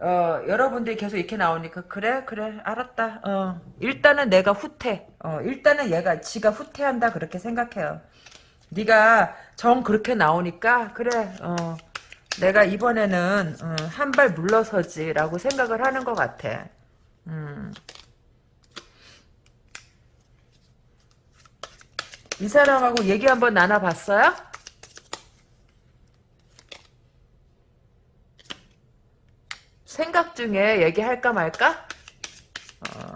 A: 어, 여러분들이 계속 이렇게 나오니까, 그래, 그래, 알았다. 어, 일단은 내가 후퇴. 어, 일단은 얘가, 지가 후퇴한다, 그렇게 생각해요. 네가 정 그렇게 나오니까, 그래, 어, 내가 이번에는 어, 한발 물러서지라고 생각을 하는 것 같아. 음. 이 사람하고 얘기 한번 나눠봤어요? 생각 중에 얘기할까 말까? 어.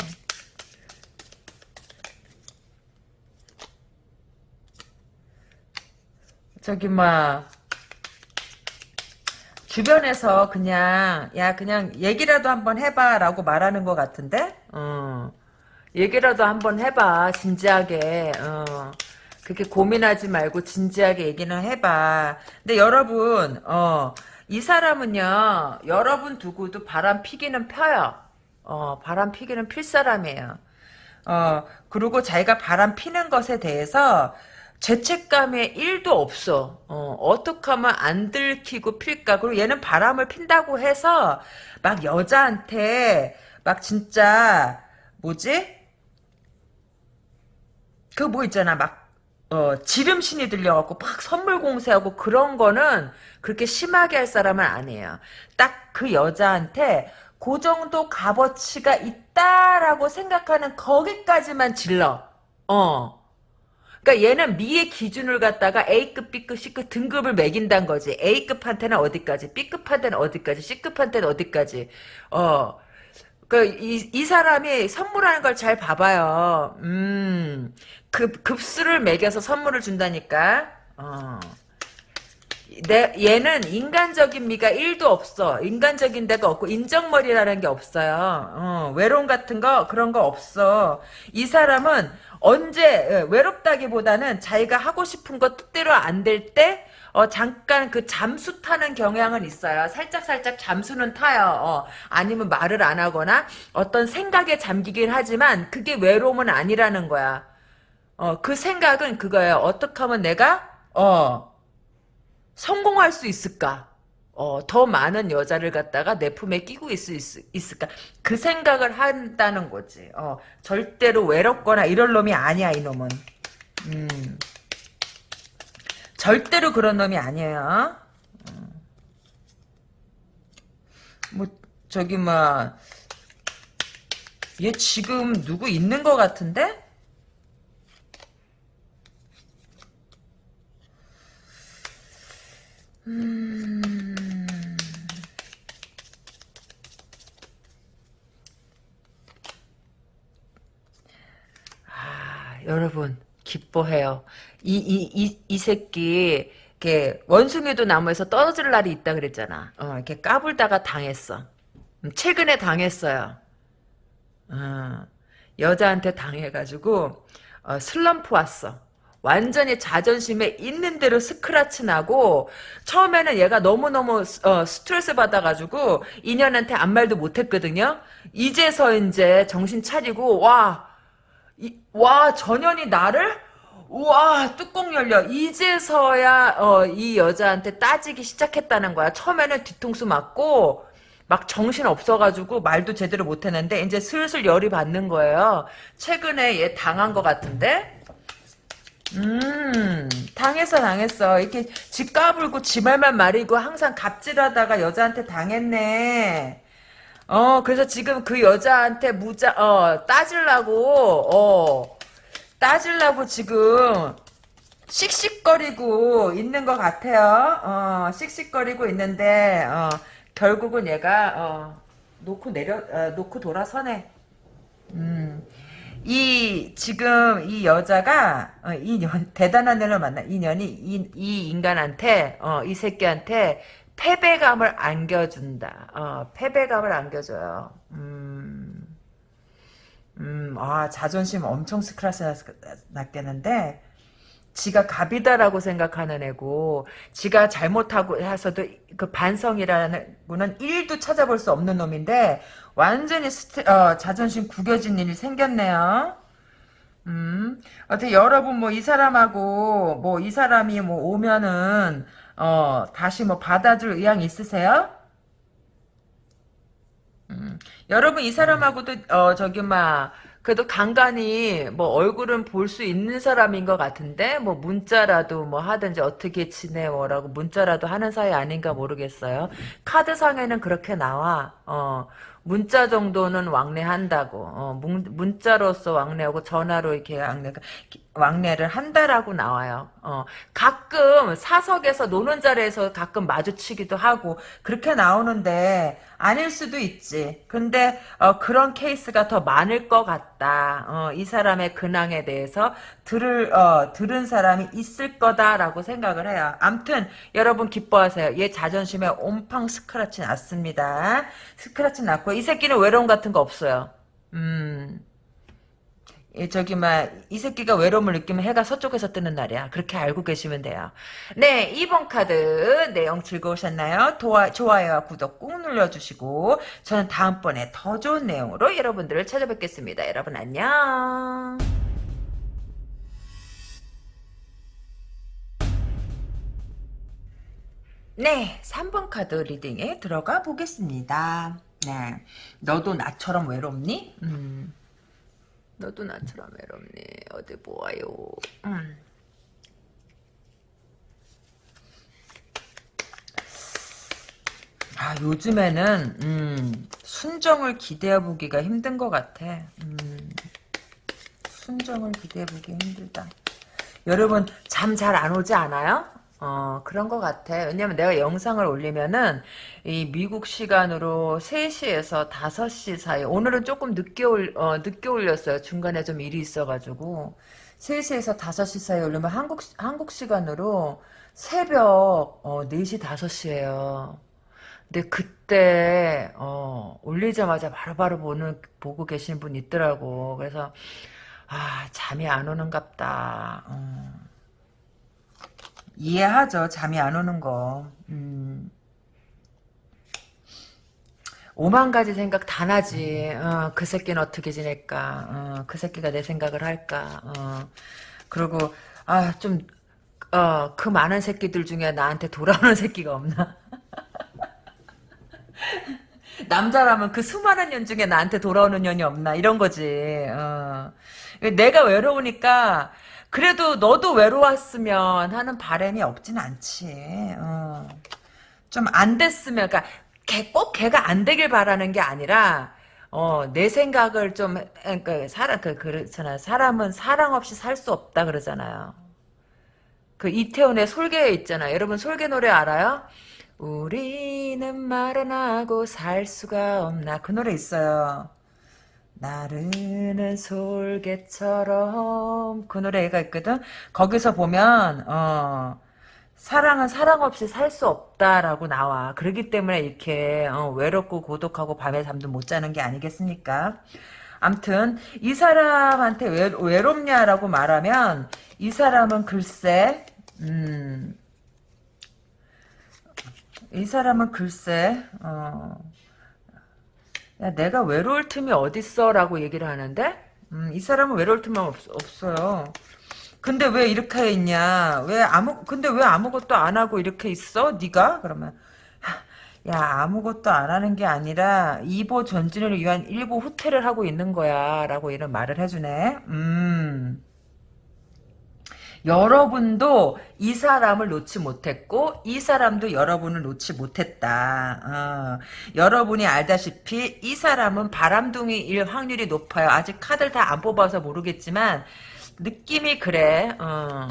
A: 저기 막 주변에서 그냥 야 그냥 얘기라도 한번 해봐라고 말하는 것 같은데? 어. 얘기라도 한번 해봐 진지하게. 어. 그렇게 고민하지 말고 진지하게 얘기는 해봐. 근데 여러분 어, 이 사람은요 여러분 두고도 바람 피기는 펴요. 어, 바람 피기는 필 사람이에요. 어, 그리고 자기가 바람 피는 것에 대해서 죄책감에 1도 없어. 어, 어 떻게 하면 안 들키고 필까? 그리고 얘는 바람을 핀다고 해서 막 여자한테 막 진짜 뭐지? 그 뭐 있잖아. 막 어, 지름신이 들려갖고 막 선물 공세하고 그런 거는 그렇게 심하게 할 사람은 아니에요. 딱 그 여자한테 그 정도 값어치가 있다라고 생각하는 거기까지만 질러. 어. 그러니까 얘는 미의 기준을 갖다가 A급, B급, C급 등급을 매긴다는 거지. A급한테는 어디까지, B급한테는 어디까지, C급한테는 어디까지. 어. 그, 이, 이 사람이 선물하는 걸 잘 봐봐요. 음, 급, 급수를 매겨서 선물을 준다니까. 어. 내, 얘는 인간적인 미가 1도 없어. 인간적인 데가 없고, 인정머리라는 게 없어요. 어, 외로움 같은 거, 그런 거 없어. 이 사람은 언제, 예, 외롭다기보다는 자기가 하고 싶은 거 뜻대로 안 될 때, 어, 잠깐 그 잠수 타는 경향은 있어요. 살짝살짝 잠수는 타요. 어, 아니면 말을 안 하거나 어떤 생각에 잠기긴 하지만 그게 외로움은 아니라는 거야. 어, 그 생각은 그거예요. 어떻게 하면 내가, 어, 성공할 수 있을까? 어, 더 많은 여자를 갖다가 내 품에 끼고 있을, 있을까? 그 생각을 한다는 거지. 어, 절대로 외롭거나 이럴 놈이 아니야, 이놈은. 음. 절대로 그런 놈이 아니에요. 음. 뭐, 저기, 뭐, 얘 지금 누구 있는 것 같은데? 음... 아, 여러분 기뻐해요. 이 이 이 이 새끼 이렇게 원숭이도 나무에서 떨어질 날이 있다 그랬잖아. 어, 이렇게 까불다가 당했어. 음, 최근에 당했어요. 어, 여자한테 당해가지고 어, 슬럼프 왔어. 완전히 자존심에 있는 대로 스크라치 나고 처음에는 얘가 너무너무 어, 스트레스 받아가지고 인연한테 아무 말도 못했거든요. 이제서 이제 정신 차리고 와, 이, 와 전현이 나를 와 뚜껑 열려 이제서야 어, 이 여자한테 따지기 시작했다는 거야. 처음에는 뒤통수 맞고 막 정신 없어가지고 말도 제대로 못했는데 이제 슬슬 열이 받는 거예요. 최근에 얘 당한 것 같은데 음, 당했어, 당했어. 이렇게 지 까불고 지 말만 말이고 항상 갑질하다가 여자한테 당했네. 어, 그래서 지금 그 여자한테 무자, 어, 따질라고, 어, 따질라고 지금 씩씩거리고 있는 것 같아요. 어, 씩씩거리고 있는데, 어, 결국은 얘가, 어, 놓고 내려, 어, 놓고 돌아서네. 음. 이 지금 이 여자가 어, 이 년, 대단한 애를 만나 이 년이 이, 이 인간한테 어, 이 새끼한테 패배감을 안겨준다. 어, 패배감을 안겨줘요. 음, 음, 아 자존심 엄청 스크래치 났겠는데 지가 갑이다라고 생각하는 애고 지가 잘못하고 해서도 그 반성이라는 거는 1도 찾아볼 수 없는 놈인데 완전히 스트, 어, 자존심 구겨진 일이 생겼네요. 음, 어떻게 여러분 뭐 이 사람하고 뭐 이 사람이 뭐 오면은 어 다시 뭐 받아줄 의향 있으세요? 음, 여러분 이 사람하고도 어 저기 막 그래도 간간히 뭐 얼굴은 볼 수 있는 사람인 것 같은데 뭐 문자라도 뭐 하든지 어떻게 지내워라고 문자라도 하는 사이 아닌가 모르겠어요. 카드상에는 그렇게 나와. 어 문자 정도는 왕래한다고. 어, 문, 자로서 왕래하고 전화로 이렇게 왕래, 왕래를 한다라고 나와요. 어, 가끔 사석에서 노는 자리에서 가끔 마주치기도 하고 그렇게 나오는데 아닐 수도 있지. 근데 어, 그런 케이스가 더 많을 것 같다. 어, 이 사람의 근황에 대해서 들을 어, 들은 사람이 있을 거다라고 생각을 해요. 암튼 여러분 기뻐하세요. 얘 자존심에 온팡 스크라치 났습니다. 스크라치 났고 이 새끼는 외로움 같은 거 없어요. 음. 저기 막이 새끼가 외로움을 느끼면 해가 서쪽에서 뜨는 날이야. 그렇게 알고 계시면 돼요. 네, 2번 카드 내용 즐거우셨나요? 도와, 좋아요와 구독 꾹 눌러주시고 저는 다음번에 더 좋은 내용으로 여러분들을 찾아뵙겠습니다. 여러분 안녕. 네, 3번 카드 리딩에 들어가 보겠습니다. 네, 너도 나처럼 외롭니? 음. 너도 나처럼 외롭니? 어디 보아요? 음. 아 요즘에는 음, 순정을 기대해보기가 힘든 것 같아. 음, 순정을 기대해보기 힘들다. 여러분 잠 잘 안 오지 않아요? 어, 그런 것 같아. 왜냐면 내가 영상을 올리면은, 이 미국 시간으로 3시에서 5시 사이, 오늘은 조금 늦게 올, 어, 늦게 올렸어요. 중간에 좀 일이 있어가지고. 3시에서 5시 사이 올리면 한국, 한국 시간으로 새벽, 어, 4시, 5시에요. 근데 그때, 어, 올리자마자 바로바로 보는, 보고 계신 분 있더라고. 그래서, 아, 잠이 안 오는갑다. 어. 이해하죠. 잠이 안 오는 거. 음. 오만 가지 생각 다 나지. 어, 그 새끼는 어떻게 지낼까? 어, 그 새끼가 내 생각을 할까? 어. 그리고 아, 좀 어, 그 많은 새끼들 중에 나한테 돌아오는 새끼가 없나? 남자라면 그 수많은 년 중에 나한테 돌아오는 년이 없나? 이런 거지. 어. 내가 외로우니까 그래도 너도 외로웠으면 하는 바람이 없진 않지. 어. 좀안 됐으면, 그러니까 걔, 꼭 걔가 안 되길 바라는 게 아니라 어, 내 생각을 좀, 그러니까 사람 그 그렇잖아. 사람은 사랑 없이 살 수 없다 그러잖아요. 그 이태원의 솔개 있잖아. 여러분 솔개 노래 알아요? 우리는 말 안 하고 살 수가 없나 그 노래 있어요. 나르는 솔개처럼 그 노래가 있거든. 거기서 보면 어 사랑은 사랑 없이 살 수 없다라고 나와. 그렇기 때문에 이렇게 어, 외롭고 고독하고 밤에 잠도 못 자는 게 아니겠습니까? 암튼 이 사람한테 외, 외롭냐라고 말하면 이 사람은 글쎄 음, 이 사람은 글쎄 어, 야, 내가 외로울 틈이 어딨어? 라고 얘기를 하는데, 음, 이 사람은 외로울 틈은 없, 없어요. 근데 왜 이렇게 있냐? 왜 아무, 근데 왜 아무것도 안 하고 이렇게 있어? 네가 그러면, 야, 아무것도 안 하는 게 아니라, 2보 전진을 위한 1보 후퇴를 하고 있는 거야. 라고 이런 말을 해주네. 음. 여러분도 이 사람을 놓지 못했고 이 사람도 여러분을 놓지 못했다. 어. 여러분이 알다시피 이 사람은 바람둥이일 확률이 높아요. 아직 카드를 다 안 뽑아서 모르겠지만 느낌이 그래. 어.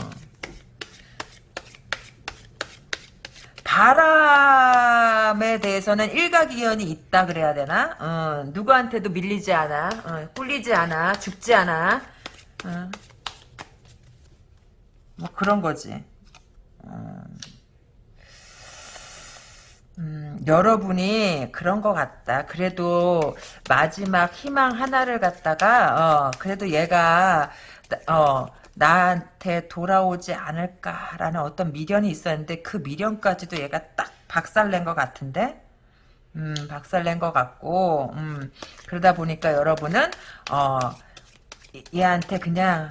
A: 바람에 대해서는 일가기연이 있다 그래야 되나? 어, 누구한테도 밀리지 않아, 어, 꿀리지 않아, 죽지 않아. 어. 뭐 그런 거지. 음, 음, 여러분이 그런 것 같다. 그래도 마지막 희망 하나를 갖다가 어, 그래도 얘가 어, 나한테 돌아오지 않을까라는 어떤 미련이 있었는데 그 미련까지도 얘가 딱 박살낸 것 같은데 음, 박살낸 것 같고 음, 그러다 보니까 여러분은 어, 얘한테 그냥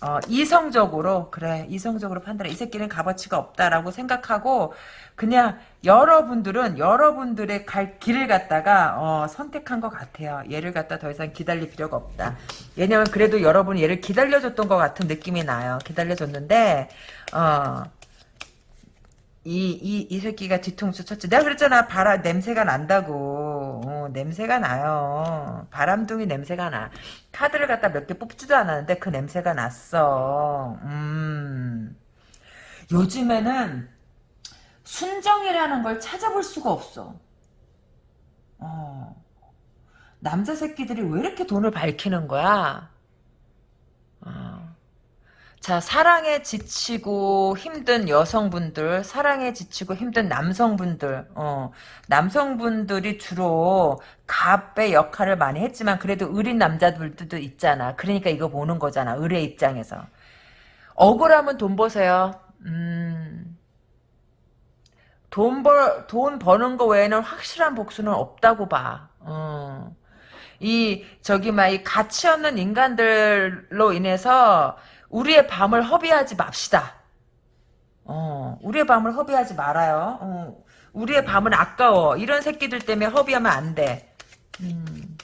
A: 어, 이성적으로 그래 이성적으로 판단해. 이 새끼는 값어치가 없다라고 생각하고 그냥 여러분들은 여러분들의 갈 길을 갖다가 어, 선택한 것 같아요. 얘를 갖다 더 이상 기다릴 필요가 없다. 왜냐면 그래도 여러분이 얘를 기다려줬던 것 같은 느낌이 나요. 기다려줬는데 어, 이, 이, 이 새끼가 뒤통수 쳤지. 내가 그랬잖아. 바람, 냄새가 난다고. 어, 냄새가 나요. 바람둥이 냄새가 나. 카드를 갖다 몇 개 뽑지도 않았는데 그 냄새가 났어. 음. 요즘에는 순정이라는 걸 찾아볼 수가 없어. 어. 남자 새끼들이 왜 이렇게 돈을 밝히는 거야? 어. 자, 사랑에 지치고 힘든 여성분들, 사랑에 지치고 힘든 남성분들, 어, 남성분들이 주로 갑의 역할을 많이 했지만 그래도 의린 남자들도 있잖아. 그러니까 이거 보는 거잖아. 의뢰 입장에서. 억울하면 돈 버세요. 음, 돈 벌, 돈 버는 거 외에는 확실한 복수는 없다고 봐. 어. 이, 저기, 막, 이 가치 없는 인간들로 인해서 우리의 밤을 허비하지 맙시다. 어, 우리의 밤을 허비하지 말아요. 어, 우리의 밤은 아까워. 이런 새끼들 때문에 허비하면 안 돼. 음.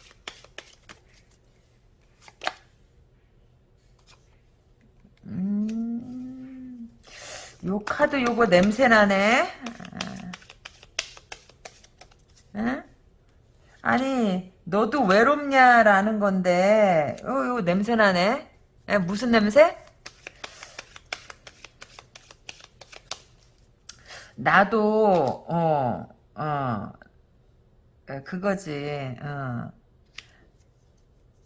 A: 음. 요 카드 요거 냄새나네. 응? 아니, 너도 외롭냐라는 건데, 요, 요 냄새나네. 에, 무슨 냄새? 나도 어 어, 에, 그거지. 어.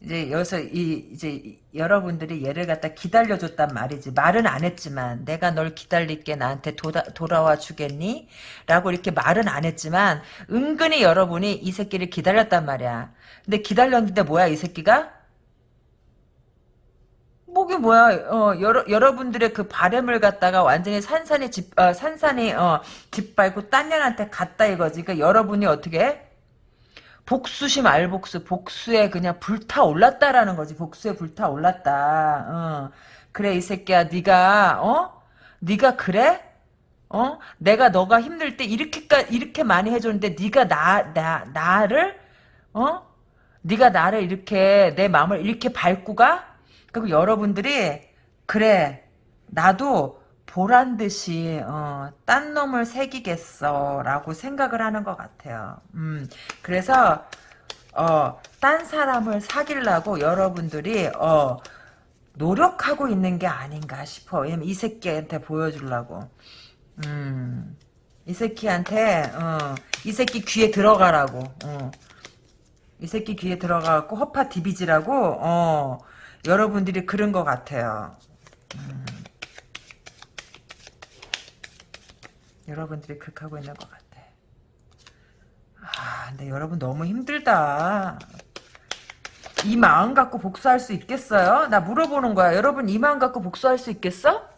A: 이제 여기서 이 이제 이- 여러분들이 얘를 갖다 기다려줬단 말이지 말은 안 했지만 내가 널 기다릴게 나한테 도다, 돌아와 주겠니? 라고 이렇게 말은 안 했지만 은근히 여러분이 이 새끼를 기다렸단 말이야 근데 기다렸는데 뭐야 이 새끼가? 뭐게 뭐야? 어 여러, 여러분들의 그 바램을 갖다가 완전히 산산이 집 어, 산산이 어 짓밟고 딴 년한테 갔다 이거지. 그러니까 여러분이 어떻게? 해? 복수심 알복수 복수에 그냥 불타올랐다라는 거지. 복수에 불타올랐다. 어. 그래 이 새끼야 네가 어? 네가 그래? 어? 내가 너가 힘들 때 이렇게까 이렇게 많이 해줬는데 네가 나 나 나를 어? 네가 나를 이렇게 내 마음을 이렇게 밟고 가 그리고 여러분들이 그래 나도 보란 듯이 어, 딴 놈을 새기겠어라고 생각을 하는 것 같아요. 음, 그래서 어, 딴 사람을 사귀려고 여러분들이 어, 노력하고 있는 게 아닌가 싶어. 이 새끼한테 보여주려고. 음, 이 새끼한테 어, 이 새끼 귀에 들어가라고. 어. 이 새끼 귀에 들어가갖고 허파 디비지라고 어, 여러분들이 그런 것 같아요. 여러분들이 그렇게 하고 있는 것 같아. 아, 근데 여러분 너무 힘들다. 이 마음 갖고 복수할 수 있겠어요? 나 물어보는 거야. 여러분 이 마음 갖고 복수할 수 있겠어?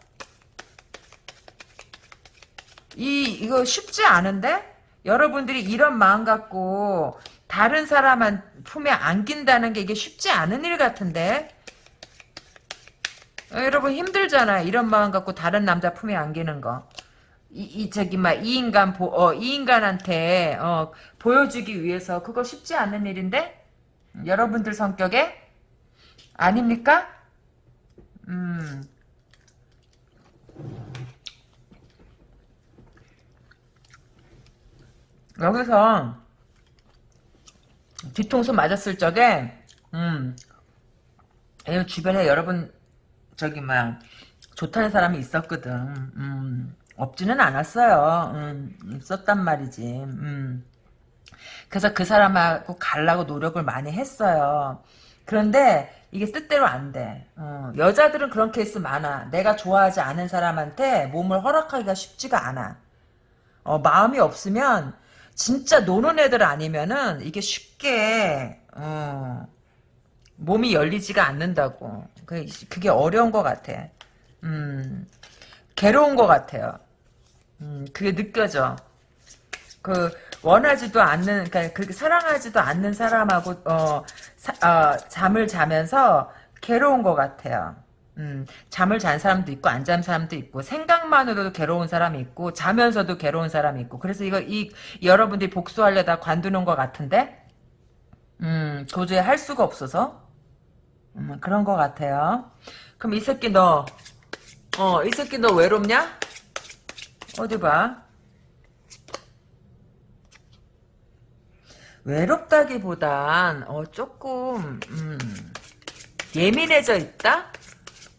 A: 이 이거 쉽지 않은데? 여러분들이 이런 마음 갖고 다른 사람한 품에 안긴다는 게 이게 쉽지 않은 일 같은데? 어, 여러분 힘들잖아. 이런 마음 갖고 다른 남자 품에 안기는 거. 이, 이 저기 막이 인간 보, 어, 이 인간한테 어, 보여주기 위해서 그거 쉽지 않은 일인데 여러분들 성격에 아닙니까? 음. 여기서 뒤통수 맞았을 적에 음. 이 주변에 여러분 저기 막 좋다는 사람이 있었거든. 음. 없지는 않았어요. 음, 있었단 말이지. 음. 그래서 그 사람하고 가려고 노력을 많이 했어요. 그런데 이게 뜻대로 안 돼. 어, 여자들은 그런 케이스 많아. 내가 좋아하지 않은 사람한테 몸을 허락하기가 쉽지가 않아. 어, 마음이 없으면 진짜 노는 애들 아니면은 이게 쉽게 어, 몸이 열리지가 않는다고. 그게, 그게 어려운 것 같아. 음, 괴로운 것 같아요. 음, 그게 느껴져. 그 원하지도 않는, 그러니까 그렇게 사랑하지도 않는 사람하고 어, 사, 어, 잠을 자면서 괴로운 것 같아요. 음, 잠을 잔 사람도 있고 안 잔 사람도 있고 생각만으로도 괴로운 사람이 있고 자면서도 괴로운 사람이 있고 그래서 이거 이 여러분들이 복수하려다 관두는 것 같은데 음, 도저히 할 수가 없어서 음, 그런 것 같아요. 그럼 이 새끼 너, 어, 이 새끼 너 외롭냐? 어디 봐. 외롭다기보단 어 조금 음, 예민해져 있다.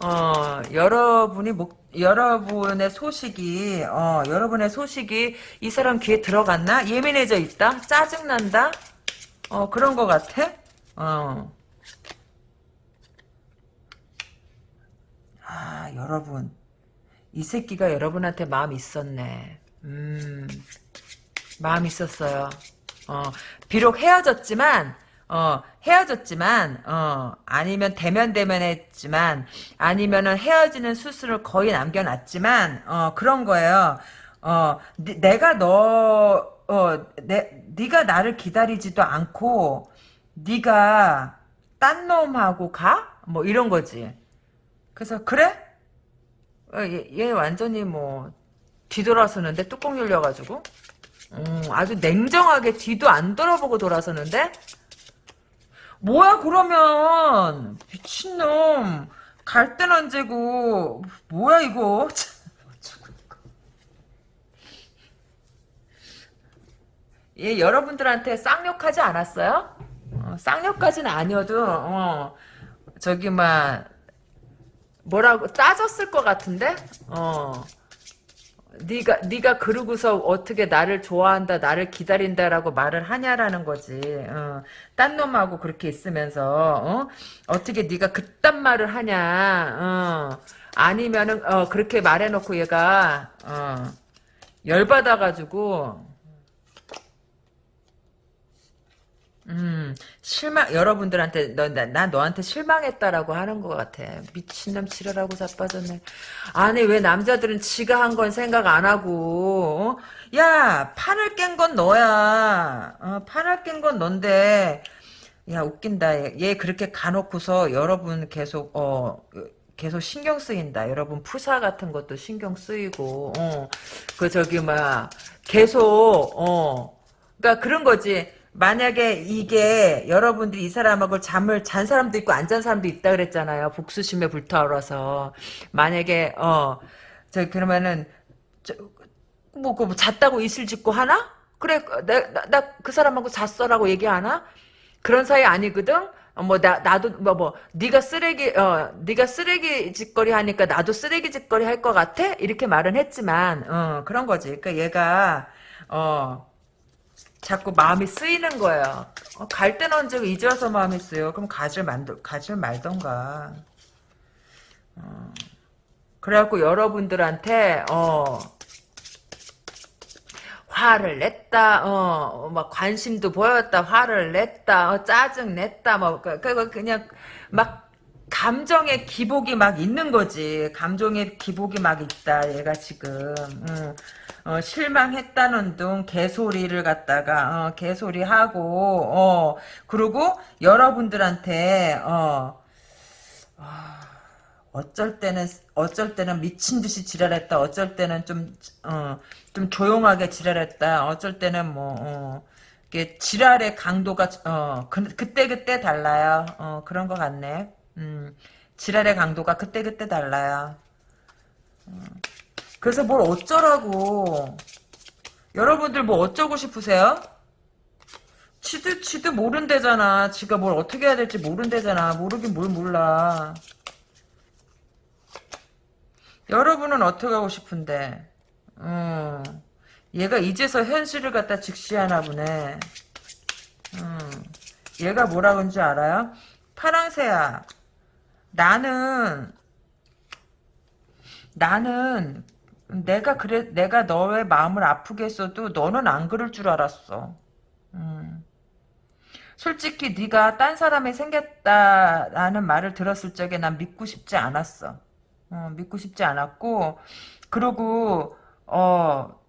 A: 어 여러분이 목 여러분의 소식이 어 여러분의 소식이 이 사람 귀에 들어갔나? 예민해져 있다. 짜증 난다. 어 그런 것 같아. 어. 아 여러분 이 새끼가 여러분한테 마음 있었네. 음 마음 있었어요. 어, 비록 헤어졌지만, 어, 헤어졌지만, 어, 아니면 대면대면 했지만, 아니면은 헤어지는 수술을 거의 남겨놨지만, 어, 그런 거예요. 어, 니, 내가 너, 어, 내, 네가 나를 기다리지도 않고, 네가 딴 놈하고 가? 뭐 이런 거지. 그래서, 그래? 어, 얘, 얘 완전히 뭐, 뒤돌아서는데 뚜껑 열려가지고. 음, 아주 냉정하게 뒤도 안 돌아보고 돌아서는데? 뭐야 그러면 미친놈 갈 땐 언제고 뭐야 이거 얘 여러분들한테 쌍욕하지 않았어요? 어, 쌍욕까지는 아니어도 어, 저기 막 뭐라고 따졌을 것 같은데? 어. 네가 네가 그러고서 어떻게 나를 좋아한다 나를 기다린다라고 말을 하냐라는 거지. 어, 딴 놈하고 그렇게 있으면서 어? 떻게 네가 그딴 말을 하냐. 어, 아니면은 어, 그렇게 말해놓고 얘가 어, 열받아가지고 음, 실망, 여러분들한테, 너, 나, 나 너한테 실망했다라고 하는 것 같아. 미친놈 지랄하고 자빠졌네. 아니, 왜 남자들은 지가 한 건 생각 안 하고, 어? 야, 판을 깬 건 너야. 어, 판을 깬 건 넌데, 야, 웃긴다. 얘, 얘 그렇게 가놓고서 여러분 계속, 어, 계속 신경 쓰인다. 여러분 푸사 같은 것도 신경 쓰이고, 어, 그 저기, 막, 계속, 어, 그니까 그런 거지. 만약에 이게 여러분들이 이 사람하고 잠을 잔 사람도 있고 안 잔 사람도 있다 그랬잖아요. 복수심에 불타올라서 만약에 어저 그러면은 뭐, 그, 뭐 잤다고 이슬 짓고 하나? 그래 나 그 사람하고 잤어라고 얘기하나? 그런 사이 아니거든. 어, 뭐나 나도 뭐뭐 뭐, 네가 쓰레기 어 네가 쓰레기 짓거리 하니까 나도 쓰레기 짓거리 할 것 같아 이렇게 말은 했지만 어 그런 거지. 그러니까 얘가 어 자꾸 마음이 쓰이는 거예요. 어, 갈 때는 언제 이제 와서 마음이 쓰여. 그럼 가질 만들 가질 말던가. 어. 그래갖고 여러분들한테 어 화를 냈다, 어, 막 관심도 보였다, 화를 냈다, 어, 짜증 냈다, 뭐, 그, 그, 그냥 막 감정의 기복이 막 있는 거지. 감정의 기복이 막 있다, 얘가 지금. 음. 어, 실망했다는 둥 개소리를 갖다가 어, 개소리 하고 어, 그리고 여러분들한테 어, 아, 어쩔 때는 어쩔 때는 미친 듯이 지랄했다. 어쩔 때는 좀 어, 좀 조용하게 지랄했다. 어쩔 때는 뭐 어, 이게 지랄의 강도가 어, 그, 그때 그때 달라요. 어, 그런 것 같네. 음, 지랄의 강도가 그때 그때 달라요. 어. 그래서 뭘 어쩌라고. 여러분들 뭐 어쩌고 싶으세요? 지도, 지도 모른대잖아. 지가 뭘 어떻게 해야 될지 모른대잖아. 모르긴 뭘 몰라. 여러분은 어떻게 하고 싶은데? 음, 얘가 이제서 현실을 갖다 직시하나 보네. 음, 얘가 뭐라 그런지 알아요? 파랑새야. 나는, 나는 내가 그래 내가 너의 마음을 아프게 했어도 너는 안 그럴 줄 알았어. 음. 솔직히 네가 딴 사람이 생겼다라는 말을 들었을 적에 난 믿고 싶지 않았어. 어, 믿고 싶지 않았고 그리고 어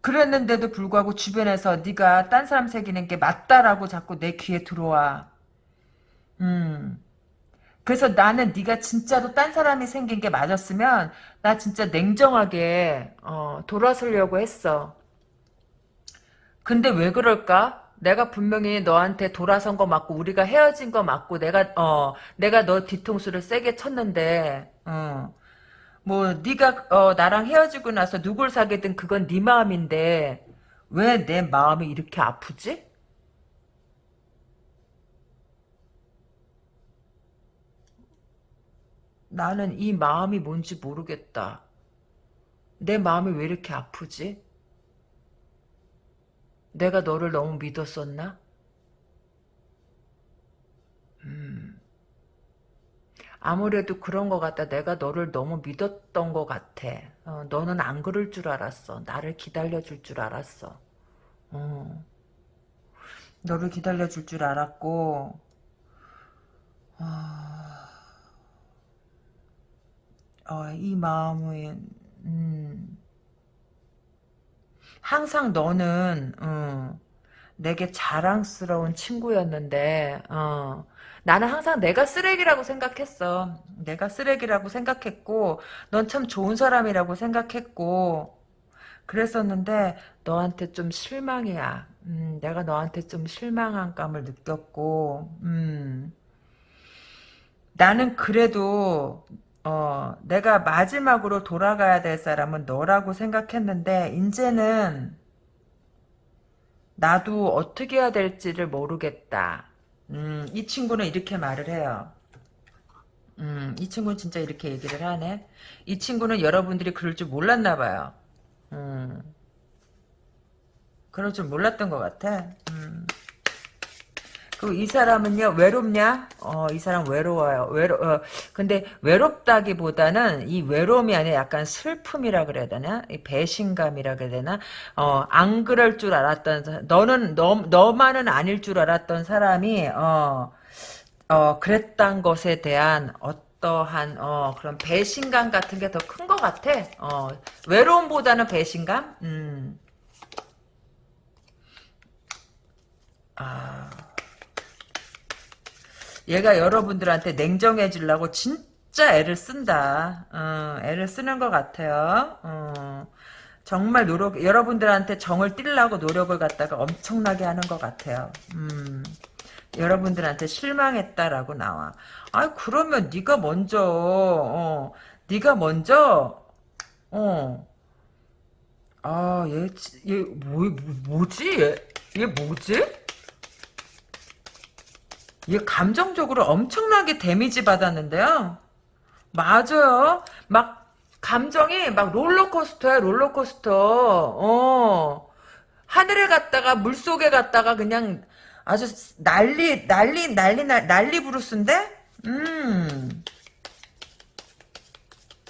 A: 그랬는데도 불구하고 주변에서 네가 딴 사람 새기는 게 맞다라고 자꾸 내 귀에 들어와. 음. 그래서 나는 네가 진짜로 딴 사람이 생긴 게 맞았으면 나 진짜 냉정하게 어, 돌아서려고 했어. 근데 왜 그럴까? 내가 분명히 너한테 돌아선 거 맞고 우리가 헤어진 거 맞고 내가 어 내가 너 뒤통수를 세게 쳤는데 어. 뭐 네가 어, 나랑 헤어지고 나서 누굴 사귀든 그건 네 마음인데 왜 내 마음이 이렇게 아프지? 나는 이 마음이 뭔지 모르겠다. 내 마음이 왜 이렇게 아프지? 내가 너를 너무 믿었었나? 음. 아무래도 그런 것 같다. 내가 너를 너무 믿었던 것 같아. 어, 너는 안 그럴 줄 알았어. 나를 기다려줄 줄 알았어. 어. 너를 기다려줄 줄 알았고, 어... 어, 이 마음은 음, 항상 너는 어, 내게 자랑스러운 친구였는데 어, 나는 항상 내가 쓰레기라고 생각했어. 내가 쓰레기라고 생각했고 넌 참 좋은 사람이라고 생각했고 그랬었는데 너한테 좀 실망이야. 음, 내가 너한테 좀 실망한 감을 느꼈고 음, 나는 그래도 어, 내가 마지막으로 돌아가야 될 사람은 너라고 생각했는데 이제는 나도 어떻게 해야 될지를 모르겠다. 음, 이 친구는 이렇게 말을 해요. 음, 이 친구는 진짜 이렇게 얘기를 하네. 이 친구는 여러분들이 그럴 줄 몰랐나 봐요. 음, 그럴 줄 몰랐던 것 같아. 음. 그리고 이 사람은요 외롭냐? 어, 이 사람 외로워요. 외로. 어, 근데 외롭다기보다는 이 외로움이 아니라 약간 슬픔이라 그래야 되나? 이 배신감이라 그래야 되나? 어, 안 그럴 줄 알았던 사- 너는 너 너만은 아닐 줄 알았던 사람이 어, 어, 그랬던 것에 대한 어떠한 어, 그런 배신감 같은 게 더 큰 것 같아. 어, 외로움보다는 배신감? 음. 아. 얘가 여러분들한테 냉정해지려고 진짜 애를 쓴다. 어, 애를 쓰는 것 같아요. 어, 정말 노력, 여러분들한테 정을 띠려고 노력을 갖다가 엄청나게 하는 것 같아요. 음, 여러분들한테 실망했다라고 나와. 아, 그러면 네가 먼저, 어, 네가 먼저, 어, 아, 얘, 지- 얘, 뭐, 뭐- 뭐지? 얘, 얘 뭐지? 얘 감정적으로 엄청나게 데미지 받았는데요. 맞아요. 막 감정이 막 롤러코스터야 롤러코스터. 어. 하늘에 갔다가 물속에 갔다가 그냥 아주 난리 난리 난리 날- 난리 부르스인데? 음.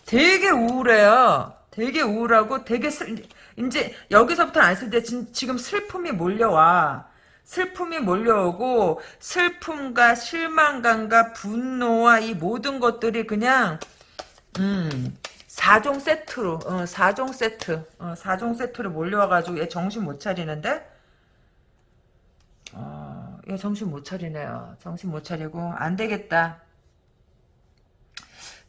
A: 되게 우울해요. 되게 우울하고 되게 슬, 이제 여기서부터 안 쓸 때 지금 슬픔이 몰려와. 슬픔이 몰려오고 슬픔과 실망감과 분노와 이 모든 것들이 그냥 음 4종 세트로 어, 4종 세트 어, 4종 세트로 몰려와가지고 얘 정신 못 차리는데 어, 얘 정신 못 차리네요. 정신 못 차리고 안 되겠다.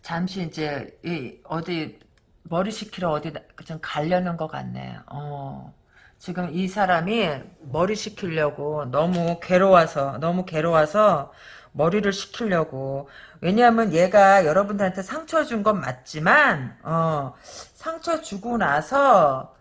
A: 잠시 이제 이 어디 머리 식히러 어디 나- 좀 가려는 것 같네. 어. 지금 이 사람이 머리 식히려고 너무 괴로워서 너무 괴로워서 머리를 식히려고 왜냐하면 얘가 여러분들한테 상처 준 건 맞지만 어 상처 주고 나서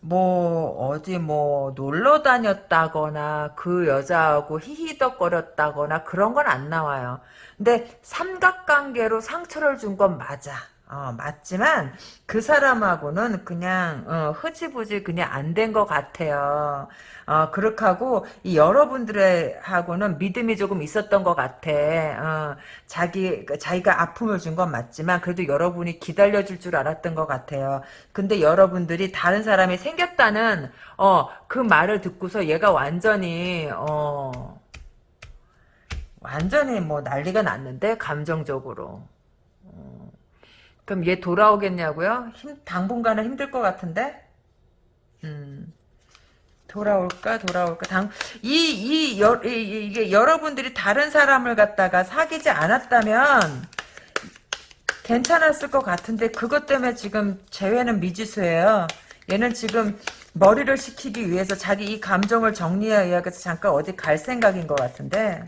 A: 뭐 어디 뭐 놀러 다녔다거나 그 여자하고 히히덕거렸다거나 그런 건 안 나와요. 근데 삼각관계로 상처를 준 건 맞아. 어, 맞지만 그 사람하고는 그냥 어, 흐지부지 그냥 안 된 것 같아요. 어, 그렇게 하고 이 여러분들의 하고는 믿음이 조금 있었던 것 같아. 어, 자기 자기가 아픔을 준 건 맞지만 그래도 여러분이 기다려줄 줄 알았던 것 같아요. 근데 여러분들이 다른 사람이 생겼다는 어, 그 말을 듣고서 얘가 완전히 어, 완전히 뭐 난리가 났는데 감정적으로. 그럼 얘 돌아오겠냐고요? 힘, 당분간은 힘들 것 같은데? 음, 돌아올까, 돌아올까, 당, 이, 이, 이게 여러분들이 다른 사람을 갖다가 사귀지 않았다면, 괜찮았을 것 같은데, 그것 때문에 지금 재회는 미지수예요. 얘는 지금 머리를 식히기 위해서 자기 이 감정을 정리하기 위해서 잠깐 어디 갈 생각인 것 같은데,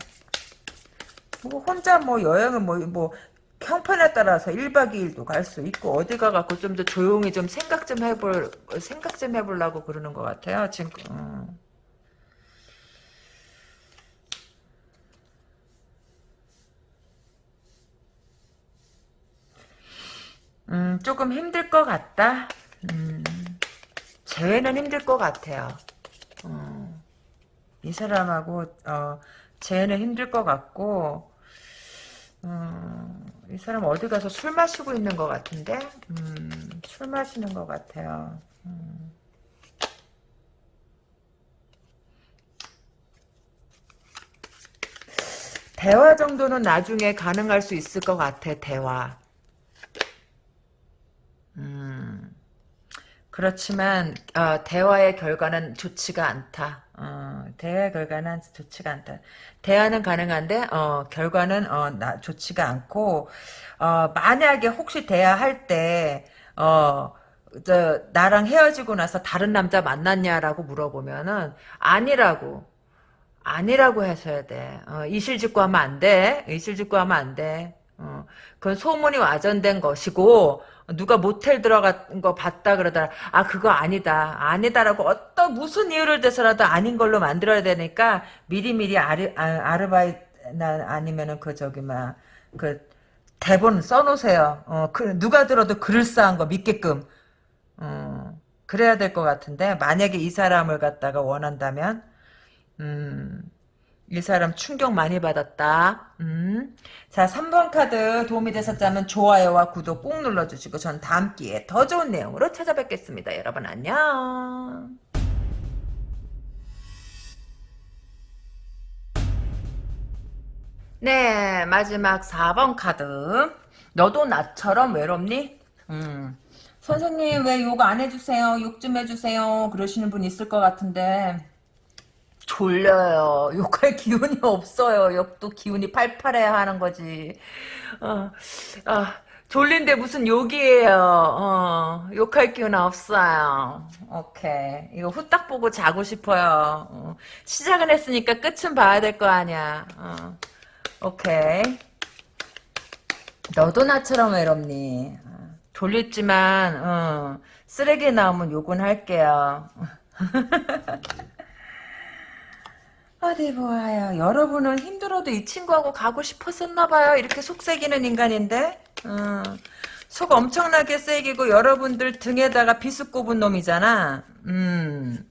A: 뭐 혼자 뭐 여행은 뭐, 뭐, 형편에 따라서 1박 2일도 갈 수 있고 어디 가갖고 좀 더 조용히 좀 생각 좀 해볼 생각 좀 해보려고 그러는 것 같아요 지금 음. 음, 조금 힘들 것 같다? 음, 재회는 힘들 것 같아요. 어, 이 사람하고 어, 재회는 힘들 것 같고 음, 이 사람 어디 가서 술 마시고 있는 것 같은데? 음, 술 마시는 것 같아요. 음. 대화 정도는 나중에 가능할 수 있을 것 같아, 대화. 음, 그렇지만, 어, 대화의 결과는 좋지가 않다. 어, 대화의 결과는 좋지가 않다. 대화는 가능한데, 어, 결과는, 어, 나, 좋지가 않고, 어, 만약에 혹시 대화할 때, 어, 저, 나랑 헤어지고 나서 다른 남자 만났냐라고 물어보면은, 아니라고. 아니라고 하셔야 돼. 어, 이실직고 하면 안 돼. 이실직고 하면 안 돼. 어, 그건 소문이 와전된 것이고 누가 모텔 들어간 거 봤다 그러더라. 아 그거 아니다. 아니다라고 어떤 무슨 이유를 대서라도 아닌 걸로 만들어야 되니까 미리미리 아르, 아, 아르바이트 아니면은 그 저기 막그 대본 써놓으세요. 어, 그, 누가 들어도 그럴싸한 거 믿게끔. 어, 그래야 될 것 같은데 만약에 이 사람을 갖다가 원한다면 음, 이 사람 충격 많이 받았다. 음. 자, 3번 카드 도움이 되셨다면 좋아요와 구독 꼭 눌러주시고 전 다음 기회에 더 좋은 내용으로 찾아뵙겠습니다. 여러분 안녕. 네, 마지막 4번 카드. 너도 나처럼 외롭니? 음. 선생님 왜 욕 안 해주세요? 욕 좀 해주세요. 그러시는 분 있을 것 같은데 졸려요. 욕할 기운이 없어요. 욕도 기운이 팔팔해야 하는 거지. 어, 아, 졸린데 무슨 욕이에요. 어, 욕할 기운 없어요. 오케이. 이거 후딱 보고 자고 싶어요. 어, 시작은 했으니까 끝은 봐야 될 거 아니야. 어, 오케이. 너도 나처럼 외롭니? 어, 졸렸지만 어, 쓰레기 나오면 욕은 할게요. 어디 보아요. 여러분은 힘들어도 이 친구하고 가고 싶었었나봐요. 이렇게 속색이는 인간인데. 어, 속 엄청나게 새기고 여러분들 등에다가 비수 꼽은 놈이잖아. 음.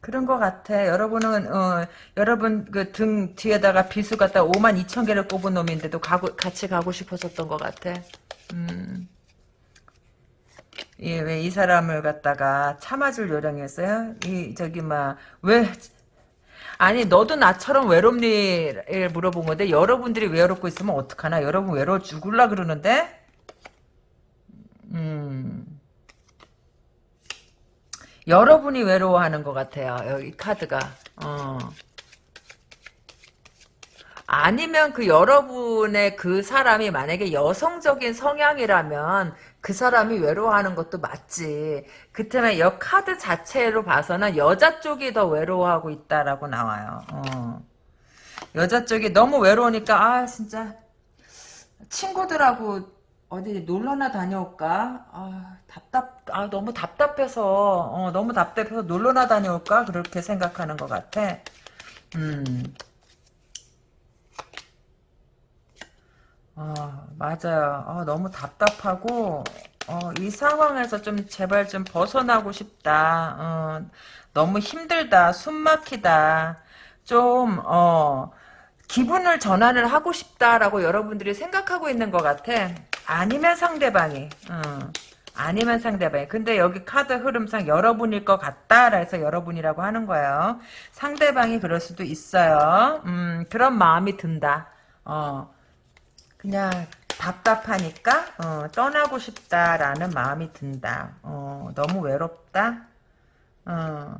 A: 그런 것 같아. 여러분은 어, 여러분 그 등 뒤에다가 비수 갖다 5만 2천 개를 꼽은 놈인데도 가고, 같이 가고 싶었었던 것 같아. 음. 예, 왜 이 사람을 갖다가 참아줄 요령이었어요? 이, 저기, 막, 왜, 아니, 너도 나처럼 외롭니? 를 물어본 건데, 여러분들이 외롭고 있으면 어떡하나? 여러분 외로워 죽을라 그러는데? 음. 여러분이 외로워하는 것 같아요. 여기 카드가. 어. 아니면 그 여러분의 그 사람이 만약에 여성적인 성향이라면 그 사람이 외로워하는 것도 맞지. 그때문에 여 카드 자체로 봐서는 여자 쪽이 더 외로워하고 있다라고 나와요. 어. 여자 쪽이 너무 외로우니까 아 진짜 친구들하고 어디 놀러나 다녀올까? 아 답답 아 너무 답답해서 어, 너무 답답해서 놀러나 다녀올까 그렇게 생각하는 것 같아. 음. 아, 맞아요. 아, 너무 답답하고, 어, 이 상황에서 좀 제발 좀 벗어나고 싶다. 어, 너무 힘들다. 숨 막히다. 좀, 어, 기분을 전환을 하고 싶다라고 여러분들이 생각하고 있는 것 같아. 아니면 상대방이. 어, 아니면 상대방이. 근데 여기 카드 흐름상 여러분일 것 같다. 그래서 여러분이라고 하는 거예요. 상대방이 그럴 수도 있어요. 음, 그런 마음이 든다. 어. 그냥 답답하니까 어, 떠나고 싶다라는 마음이 든다. 어, 너무 외롭다. 어,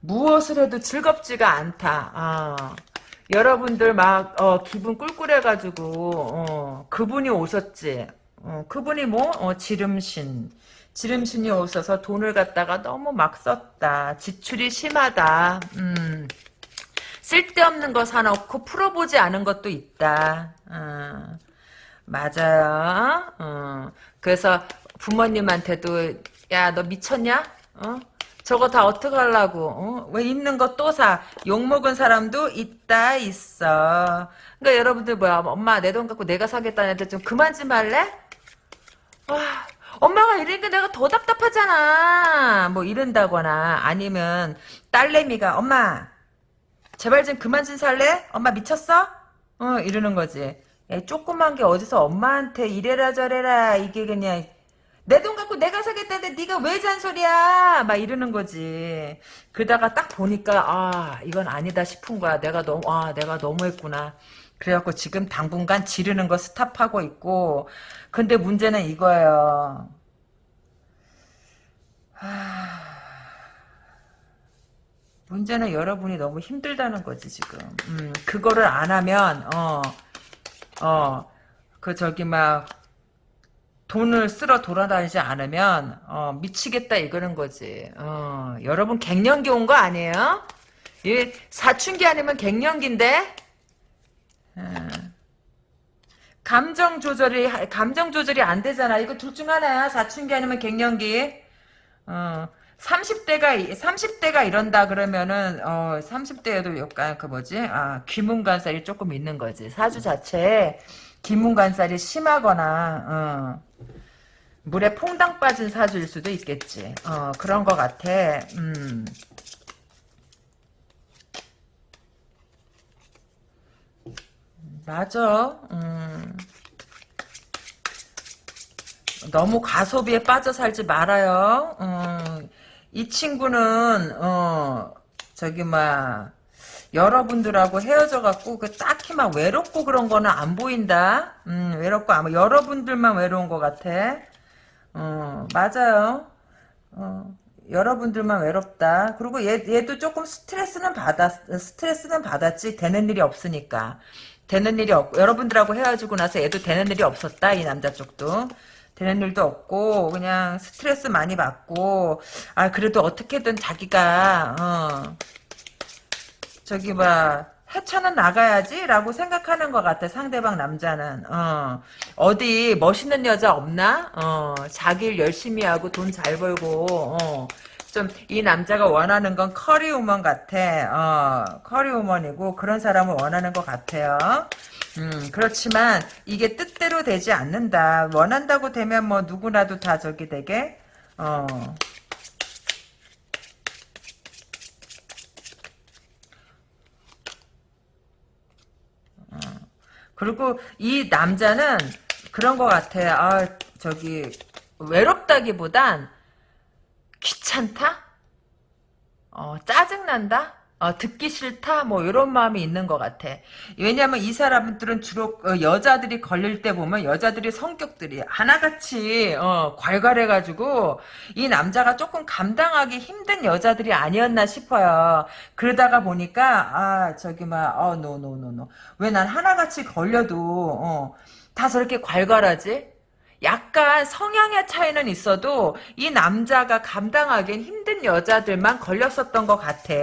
A: 무엇을 해도 즐겁지가 않다. 어, 여러분들 막 어, 기분 꿀꿀해가지고 어, 그분이 오셨지. 어, 그분이 뭐 어, 지름신. 지름신이 오셔서 돈을 갖다가 너무 막 썼다. 지출이 심하다. 음. 쓸데없는 거 사놓고 풀어보지 않은 것도 있다. 어, 맞아요. 어, 그래서 부모님한테도 야 너 미쳤냐? 어? 저거 다 어떡하려고 어? 왜 있는 거 또 사? 욕 먹은 사람도 있다 있어. 그러니까 여러분들 뭐야 엄마 내 돈 갖고 내가 사겠다는 애들 좀 그만 좀 할래? 와 엄마가 이러니까 내가 더 답답하잖아. 뭐 이런다거나 아니면 딸내미가 엄마 제발 좀 그만 좀 살래? 엄마 미쳤어? 어 이러는 거지. 야, 조그만 게 어디서 엄마한테 이래라 저래라 이게 그냥 내 돈 갖고 내가 사겠다는데 네가 왜 잔소리야? 막 이러는 거지. 그러다가 딱 보니까 아 이건 아니다 싶은 거야. 내가 너무 아 내가 너무했구나. 그래갖고 지금 당분간 지르는 거 스탑하고 있고. 근데 문제는 이거예요. 하... 문제는 여러분이 너무 힘들다는 거지 지금. 음, 그거를 안 하면 어, 어, 그 저기 막 돈을 쓸어 돌아다니지 않으면 어, 미치겠다 이거는 거지. 어, 여러분 갱년기 온 거 아니에요? 이 사춘기 아니면 갱년기인데? 어. 감정 조절이 감정 조절이 안 되잖아. 이거 둘 중 하나야. 사춘기 아니면 갱년기. 어. 30대가 30대가 이런다 그러면은 어 30대에도 약간 그 뭐지 아 귀문관살이 조금 있는 거지 사주 자체에 기문간살이 심하거나 어, 물에 퐁당 빠진 사주일 수도 있겠지. 어, 그런 것 같아. 음. 맞아. 음. 너무 가소비에 빠져 살지 말아요. 음. 이 친구는 어 저기 막 여러분들하고 헤어져 갖고 그 딱히 막 외롭고 그런 거는 안 보인다. 음, 외롭고 아마 여러분들만 외로운 것 같아. 어, 맞아요. 어, 여러분들만 외롭다. 그리고 얘, 얘도 조금 스트레스는 받았, 스트레스는 받았지. 되는 일이 없으니까. 되는 일이 없고, 여러분들하고 헤어지고 나서 얘도 되는 일이 없었다. 이 남자 쪽도. 되는 일도 없고, 그냥 스트레스 많이 받고, 아, 그래도 어떻게든 자기가, 어, 저기, 봐. 헤쳐는 나가야지라고 생각하는 것 같아 상대방 남자는. 어 어디 멋있는 여자 없나? 어 자기 일 열심히 하고 돈 잘 벌고 어 좀 이 남자가 원하는 건 커리우먼 같아. 어 커리우먼이고 그런 사람을 원하는 것 같아요. 음 그렇지만 이게 뜻대로 되지 않는다. 원한다고 되면 뭐 누구나도 다 저기 되게 어. 그리고 이 남자는 그런 것 같아. 아, 저기, 외롭다기보단 귀찮다? 어, 짜증난다? 어, 듣기 싫다? 뭐, 이런 마음이 있는 것 같아. 왜냐면 이 사람들은 주로 어, 여자들이 걸릴 때 보면 여자들이 성격들이 하나같이, 어, 괄괄해가지고, 이 남자가 조금 감당하기 힘든 여자들이 아니었나 싶어요. 그러다가 보니까, 아, 저기, 막, 어, no, no, no, no. 왜 난 하나같이 걸려도, 어, 다 저렇게 괄괄하지? 약간 성향의 차이는 있어도 이 남자가 감당하기엔 힘든 여자들만 걸렸었던 것 같아.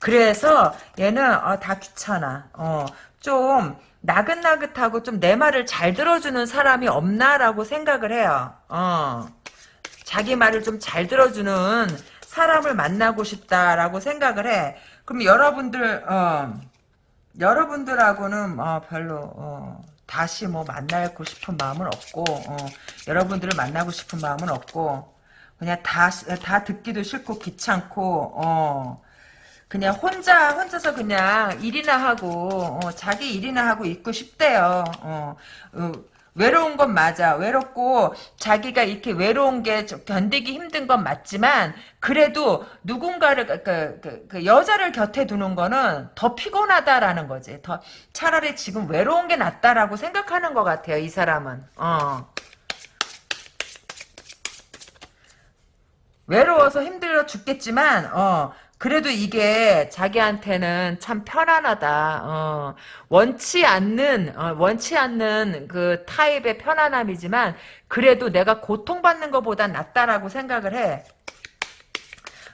A: 그래서 얘는 어, 다 귀찮아. 어, 좀 나긋나긋하고 좀 내 말을 잘 들어주는 사람이 없나라고 생각을 해요. 어, 자기 말을 좀 잘 들어주는 사람을 만나고 싶다라고 생각을 해. 그럼 여러분들 어, 여러분들하고는 어, 별로 어, 다시 뭐 만나고 싶은 마음은 없고 어, 여러분들을 만나고 싶은 마음은 없고 그냥 다 다 듣기도 싫고 귀찮고 어, 그냥 혼자 혼자서 그냥 일이나 하고 어, 자기 일이나 하고 있고 싶대요. 외로운 건 맞아. 외롭고 자기가 이렇게 외로운 게 견디기 힘든 건 맞지만 그래도 누군가를 그, 그, 그 여자를 곁에 두는 거는 더 피곤하다라는 거지. 더 차라리 지금 외로운 게 낫다라고 생각하는 것 같아요. 이 사람은. 어. 외로워서 힘들어 죽겠지만 어 그래도 이게 자기한테는 참 편안하다. 어, 원치 않는 어, 원치 않는 그 타입의 편안함이지만 그래도 내가 고통받는 것보다 낫다라고 생각을 해.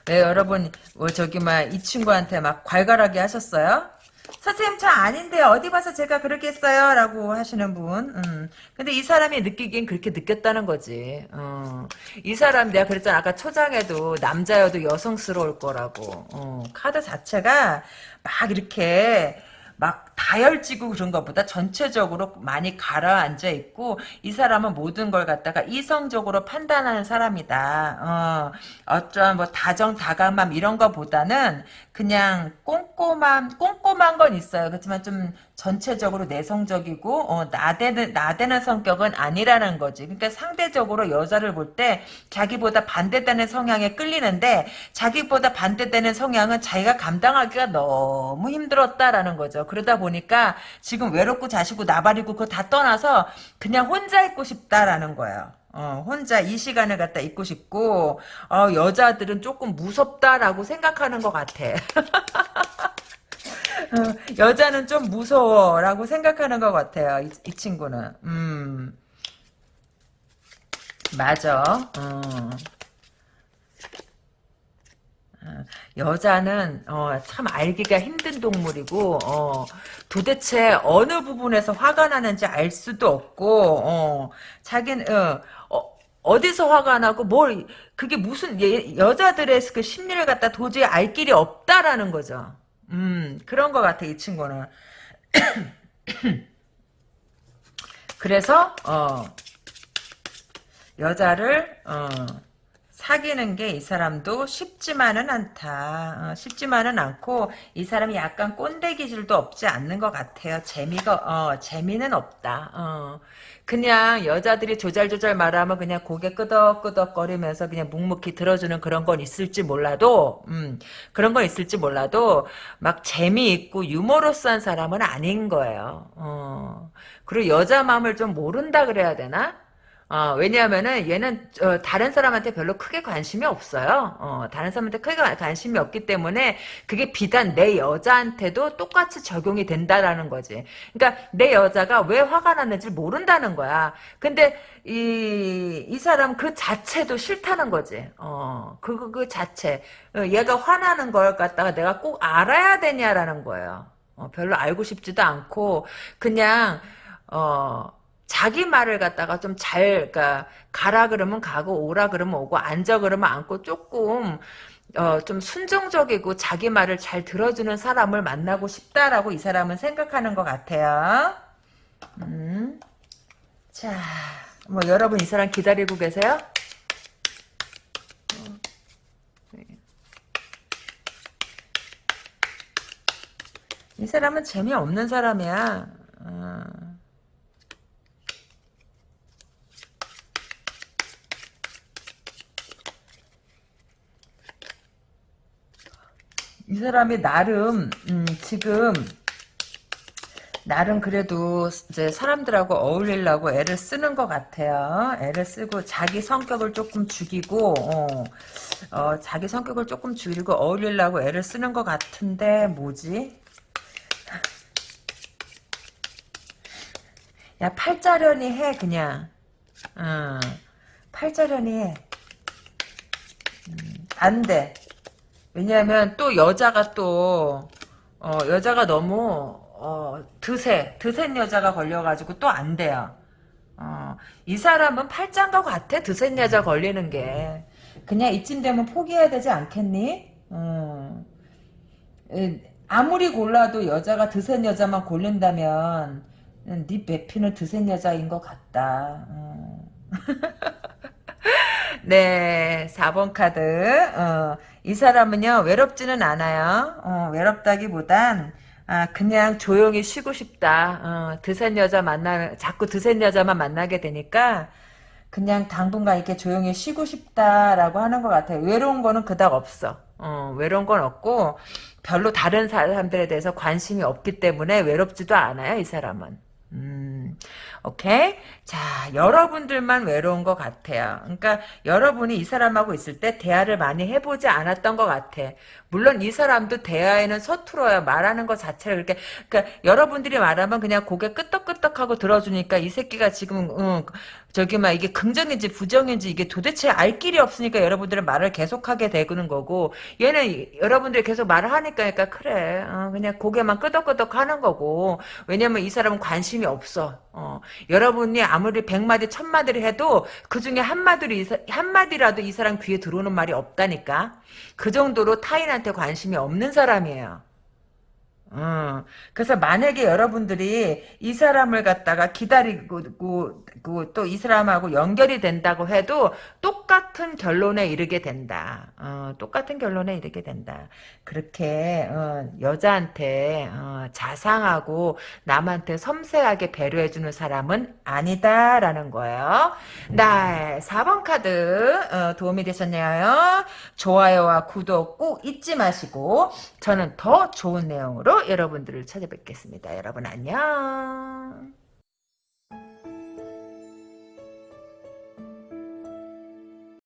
A: 네, 여러분 뭐 저기 막 이 친구한테 막 괄괄하게 하셨어요? 선생님 저 아닌데 어디 봐서 제가 그렇게 했어요 라고 하시는 분 음. 근데 이 사람이 느끼기엔 그렇게 느꼈다는 거지 어. 이 사람 내가 그랬잖아 아까 초장에도 남자여도 여성스러울 거라고 어. 카드 자체가 막 이렇게 막 다혈지고 그런 것보다 전체적으로 많이 가라앉아 있고 이 사람은 모든 걸 갖다가 이성적으로 판단하는 사람이다. 어, 어쩌한 뭐 다정다감함 이런 것보다는 그냥 꼼꼼한 꼼꼼한 건 있어요. 그렇지만 좀 전체적으로 내성적이고 어, 나대는 나대는 성격은 아니라는 거지. 그러니까 상대적으로 여자를 볼 때 자기보다 반대되는 성향에 끌리는데 자기보다 반대되는 성향은 자기가 감당하기가 너무 힘들었다라는 거죠. 그러다 보니 까 지금 외롭고 자시고 나발이고 그거 다 떠나서 그냥 혼자 있고 싶다라는 거예요. 어, 혼자 이 시간을 갖다 있고 싶고 어, 여자들은 조금 무섭다라고 생각하는 것 같아. 어, 여자는 좀 무서워라고 생각하는 것 같아요. 이, 이 친구는. 음. 맞아. 어. 여자는 어, 참 알기가 힘든 동물이고 어, 도대체 어느 부분에서 화가 나는지 알 수도 없고 어, 자기는 어, 어디서 화가 나고 뭘 그게 무슨 예, 여자들의 그 심리를 갖다 도저히 알 길이 없다라는 거죠. 음 그런 것 같아 이 친구는. 그래서 어 여자를 어 사귀는 게 이 사람도 쉽지만은 않다. 어, 쉽지만은 않고 이 사람이 약간 꼰대 기질도 없지 않는 것 같아요. 재미가 어, 재미는 없다. 어. 그냥 여자들이 조잘조잘 말하면 그냥 고개 끄덕끄덕거리면서 그냥 묵묵히 들어주는 그런 건 있을지 몰라도 음, 그런 건 있을지 몰라도 막 재미있고 유머러스한 사람은 아닌 거예요. 어. 그리고 여자 마음을 좀 모른다 그래야 되나? 어, 왜냐하면은 얘는 어, 다른 사람한테 별로 크게 관심이 없어요. 어, 다른 사람한테 크게 관심이 없기 때문에 그게 비단 내 여자한테도 똑같이 적용이 된다라는 거지. 그러니까 내 여자가 왜 화가 났는지 모른다는 거야. 근데 이, 이 사람 그 자체도 싫다는 거지. 어, 그, 그, 그 자체. 어, 얘가 화나는 걸 갖다가 내가 꼭 알아야 되냐라는 거예요. 어, 별로 알고 싶지도 않고 그냥 어 자기 말을 갖다가 좀 잘, 그니까, 가라 그러면 가고, 오라 그러면 오고, 앉아 그러면 앉고, 조금, 어, 좀 순종적이고, 자기 말을 잘 들어주는 사람을 만나고 싶다라고 이 사람은 생각하는 것 같아요. 음. 자, 뭐, 여러분 이 사람 기다리고 계세요? 이 사람은 재미없는 사람이야. 어. 이 사람이 나름 음, 지금 나름 그래도 이제 사람들하고 어울리려고 애를 쓰는 것 같아요. 애를 쓰고 자기 성격을 조금 죽이고 어, 어, 자기 성격을 조금 죽이고 어울리려고 애를 쓰는 것 같은데 뭐지? 야 팔자련이 해 그냥 어, 팔자련이 해 음, 안돼 왜냐하면 또 여자가 또 어, 여자가 너무 어, 드세 드센 여자가 걸려가지고 또 안 돼요. 어, 이 사람은 팔짱과 같아 드센 여자 걸리는 게 그냥 이쯤 되면 포기해야 되지 않겠니? 어. 아무리 골라도 여자가 드센 여자만 고른다면 네 배피는 드센 여자인 것 같다. 어. 네, 4번 카드. 어, 이 사람은요, 외롭지는 않아요. 어, 외롭다기보단, 아, 그냥 조용히 쉬고 싶다. 어, 드센 여자 만나, 자꾸 드센 여자만 만나게 되니까, 그냥 당분간 이렇게 조용히 쉬고 싶다라고 하는 것 같아요. 외로운 거는 그닥 없어. 어, 외로운 건 없고, 별로 다른 사람들에 대해서 관심이 없기 때문에 외롭지도 않아요, 이 사람은. 음, 오케이? 자, 여러분들만 외로운 것 같아요. 그러니까 여러분이 이 사람하고 있을 때 대화를 많이 해보지 않았던 것 같아. 물론 이 사람도 대화에는 서툴어요. 말하는 것 자체를 그렇게 그러니까 여러분들이 말하면 그냥 고개 끄덕끄덕하고 들어주니까 이 새끼가 지금 응, 저기 막 이게 긍정인지 부정인지 이게 도대체 알 길이 없으니까 여러분들은 말을 계속하게 되는 거고 얘는 여러분들이 계속 말을 하니까 그러니까 그래. 어, 그냥 고개만 끄덕끄덕 하는 거고. 왜냐면 이 사람은 관심이 없어. 어, 여러분이 아무리 백마디 천마디를 해도 그 중에 한마디로 한마디라도 이 사람 귀에 들어오는 말이 없다니까 그 정도로 타인한테 관심이 없는 사람이에요 어, 그래서 만약에 여러분들이 이 사람을 갖다가 기다리고 또 이 사람하고 연결이 된다고 해도 똑같은 결론에 이르게 된다. 어, 똑같은 결론에 이르게 된다. 그렇게 어, 여자한테 어, 자상하고 남한테 섬세하게 배려해주는 사람은 아니다라는 거예요. 네, 4번 카드 어, 도움이 되셨나요? 좋아요와 구독 꼭 잊지 마시고 저는 더 좋은 내용으로 여러분들을 찾아뵙겠습니다. 여러분 안녕.